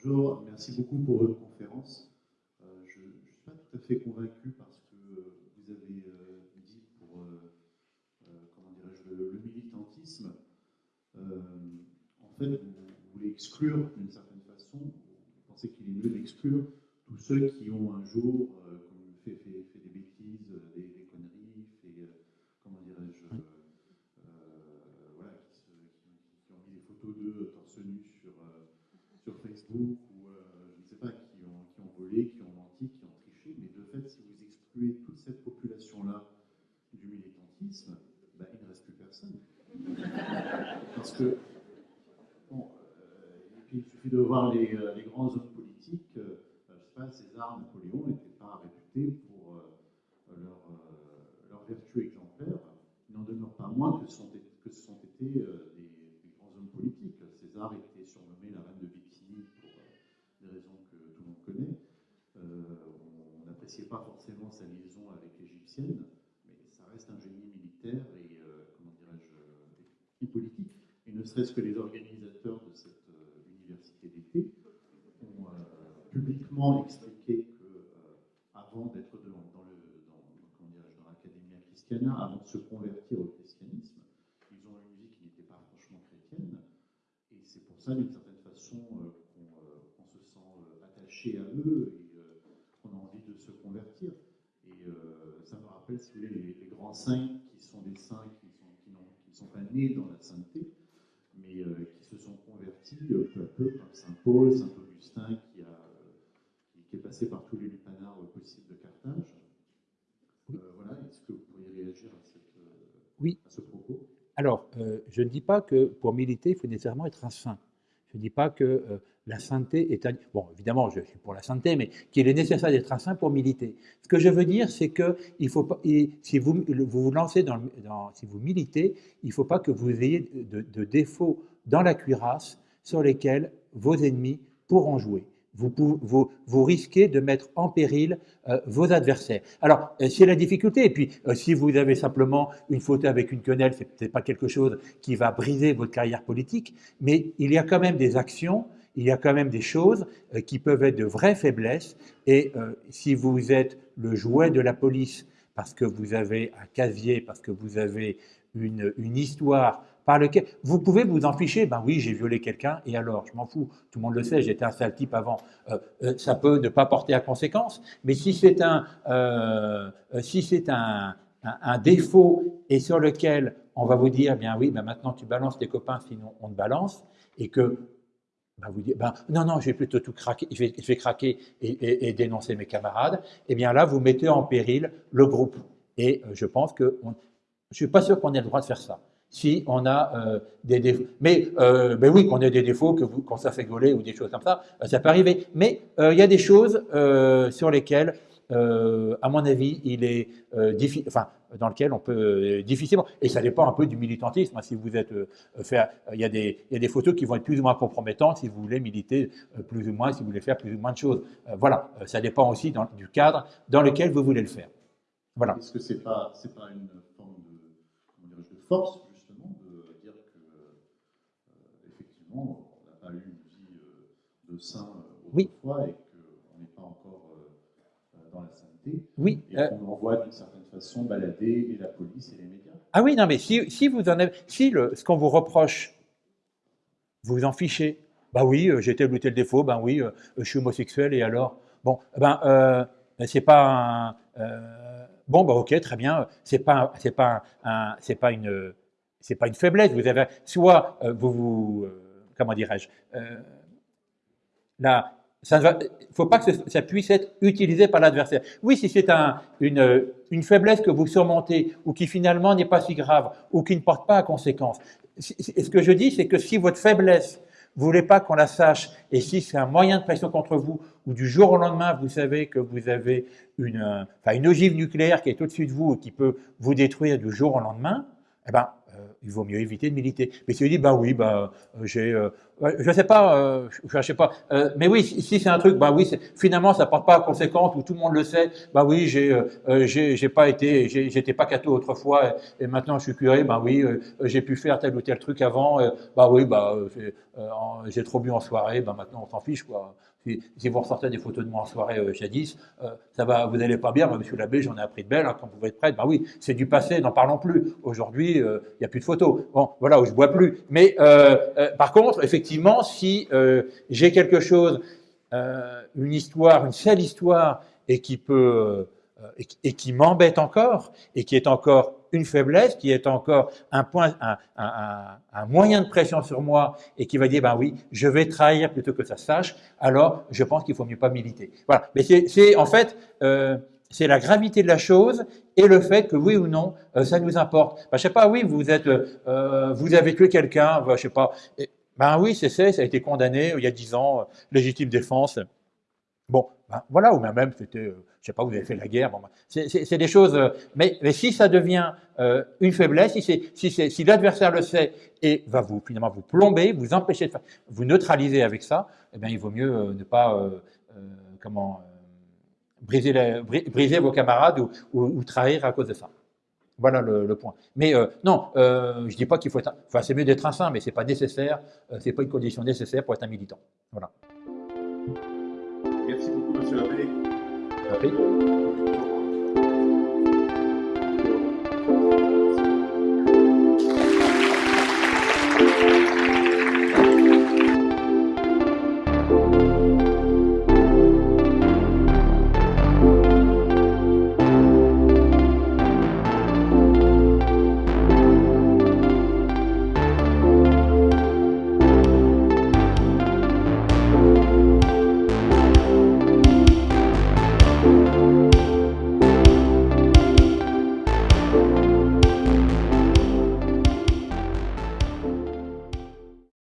Speaker 5: Bonjour, merci beaucoup pour votre conférence. Euh, je ne suis pas tout à fait convaincu parce que euh, vous avez euh, dit pour euh, comment dirais-je, le, le militantisme, en fait, vous, vous voulez exclure d'une certaine façon, vous pensez qu'il est mieux d'exclure tous ceux qui ont un jour fait, fait, fait des bêtises, des, des conneries, fait, comment dirais-je, voilà, qui, se- qui- qui ont mis des photos d'eux torse nu sur, euh, sur Facebook ou euh, je ne sais pas, qui ont, qui ont volé, qui ont menti, qui ont triché, mais de fait, si vous excluez toute cette population-là du militantisme, ben, il ne reste plus personne. Parce que, bon, euh, et puis il suffit de voir les, euh, les grands hommes politiques, euh, je ne sais pas, César, Napoléon n'étaient pas réputés pour euh, leur, leur vertu exemplaire, il n'en demeure pas moins que, sont, que que ce sont été euh, des, des, grands hommes politiques. César était surnommé la reine de Bithynie pour euh, des raisons que tout le monde connaît. on n'appréciait pas forcément sa liaison avec l'égyptienne, mais ça reste un génie militaire et, comment dirais-je, et politique. Et ne serait-ce que les organisateurs de cette université d'été ont publiquement expliqué qu'avant d'être dans, dans, dans, dans l'académie christiana, avant de se convertir au christianisme, ils ont une musique qui n'était pas franchement chrétienne. Et c'est pour ça, d'une certaine façon, euh, euh, qu'on se sent euh, attaché à eux et qu'on a envie de se convertir. Et ça me rappelle, si vous voulez, les, grands saints qui sont des saints qui ne sont, pas nés dans la sainteté, sont convertis peu à peu, comme Saint Paul, Saint Augustin, qui, a, qui est passé par tous les lupanards possibles de Carthage. voilà, est-ce que vous pourriez réagir à, cette,
Speaker 1: oui.
Speaker 5: à ce propos?
Speaker 1: Alors, euh, je ne dis pas que pour militer, il faut nécessairement être un saint. Je ne dis pas que euh, la sainteté est un... Bon, évidemment, je suis pour la sainteté, mais qu'il est nécessaire d'être un saint pour militer. Ce que je veux dire, c'est que il faut pas, si vous, vous vous lancez dans, dans, si vous militez, il ne faut pas que vous ayez de, de défauts dans la cuirasse sur lesquels vos ennemis pourront jouer vous, vous, risquez de mettre en péril euh, vos adversaires. Alors, euh, c'est la difficulté. Et puis, euh, si vous avez simplement une photo avec une quenelle, ce n'est pas quelque chose qui va briser votre carrière politique, mais il y a quand même des actions, il y a quand même des choses euh, qui peuvent être de vraies faiblesses. Et euh, si vous êtes le jouet de la police parce que vous avez un casier, parce que vous avez une, une histoire par lequel vous pouvez vous en ficher. Ben oui, j'ai violé quelqu'un et alors, je m'en fous. Tout le monde le sait, j'étais un sale type avant. Euh, euh, ça peut ne pas porter à conséquence, mais si c'est un, euh, si c'est un, défaut et sur lequel on va vous dire, bien oui, ben maintenant tu balances tes copains, sinon on te balance, et que ben vous dites, ben, non, non, je vais plutôt tout craquer, je vais, craquer et, dénoncer mes camarades, et eh bien là, vous mettez en péril le groupe. Et je pense que, je suis pas sûr qu'on ait le droit de faire ça si on a euh, des défauts. Mais, euh, ben oui, qu'on ait des défauts, que vous, quand ça fait gauler ou des choses comme ça, euh, ça peut arriver. Mais il y a des choses sur lesquelles, à mon avis, il est difficile, enfin, dans lequel on peut difficilement, et ça dépend un peu du militantisme. Hein, si vous êtes il y, a des, photos qui vont être plus ou moins compromettantes si vous voulez militer plus ou moins, si vous voulez faire plus ou moins de choses. voilà, ça dépend aussi du cadre dans lequel vous voulez le faire. Voilà.
Speaker 5: Est-ce que c'est pas, pas une forme de, de force on n'a pas eu une vie euh, de saint autrefois
Speaker 1: oui.
Speaker 5: et qu'on n'est pas encore euh, dans la sainteté.
Speaker 1: Oui.
Speaker 5: Et euh... qu'on envoie d'une certaine façon balader et la police et les médias.
Speaker 1: Ah oui, non, mais si, si vous en avez, si le, ce qu'on vous reproche, vous vous en fichez. Bah oui, euh, j'ai tel ou tel défaut, ben oui, euh, je suis homosexuel et alors Bon, ben, euh, c'est pas un. Euh, bon, bah ok, très bien, c'est pas, c'est pas, un, c'est pas une, c'est pas une faiblesse. Vous avez, soit euh, vous vous comment dirais-je, euh, là, ça ne faut pas que ça puisse être utilisé par l'adversaire. Oui, si c'est un, une, faiblesse que vous surmontez ou qui finalement n'est pas si grave ou qui ne porte pas à conséquence. Ce que je dis, c'est que si votre faiblesse, vous voulez pas qu'on la sache, et si c'est un moyen de pression contre vous, ou du jour au lendemain, vous savez que vous avez une, une ogive nucléaire qui est au-dessus de vous et qui peut vous détruire du jour au lendemain, eh ben, il vaut mieux éviter de militer. Mais si vous dites, bah oui, bah, j'ai, euh, je sais pas, euh, je sais pas, euh, mais oui, si c'est un truc, bah oui, finalement, ça porte pas à conséquence, où tout le monde le sait, bah oui, j'ai, euh, j'ai pas été, j'étais pas catho autrefois, et, et, maintenant je suis curé, bah oui, euh, j'ai pu faire tel ou tel truc avant, bah oui, bah, j'ai trop bu en soirée, bah maintenant on s'en fiche, quoi. Si, vous ressortez des photos de moi en soirée euh, jadis, euh, ça va, vous n'allez pas bien. Monsieur l'abbé, j'en ai appris de belles. Hein, quand vous pouvez être prêtre, bah oui, c'est du passé, n'en parlons plus. Aujourd'hui, il euh, n'y a plus de photos. Bon, voilà, où je bois plus. Mais par contre, effectivement, si j'ai quelque chose, une histoire, une seule histoire, et qui peut et qui m'embête encore, et qui est encore une faiblesse, qui est encore un point, un, un, moyen de pression sur moi et qui va dire, ben oui, je vais trahir plutôt que ça sache, alors je pense qu'il faut mieux pas militer. Voilà. Mais c'est en fait, euh, c'est la gravité de la chose et le fait que oui ou non, euh, ça nous importe. Ben, je sais pas, oui, vous êtes, euh, vous avez tué quelqu'un, ben, je sais pas. Ben oui, c'est ça, ça a été condamné il y a dix ans, légitime défense. Bon, ben, voilà, ou même c'était, euh, je sais pas, vous avez fait la guerre. Ben, c'est- des choses. euh, mais, si ça devient euh, une faiblesse, si, l'adversaire le sait et va vous finalement vous plomber, vous empêcher de faire, vous neutraliser avec ça, eh bien, il vaut mieux euh, ne pas comment briser, vos camarades ou, trahir à cause de ça. Voilà le, point. Mais non, je dis pas qu'il faut être. Enfin, c'est mieux d'être un saint, mais c'est pas nécessaire. c'est pas une condition nécessaire pour être un militant. Voilà.
Speaker 2: Merci beaucoup, monsieur l'abbé.
Speaker 1: Compris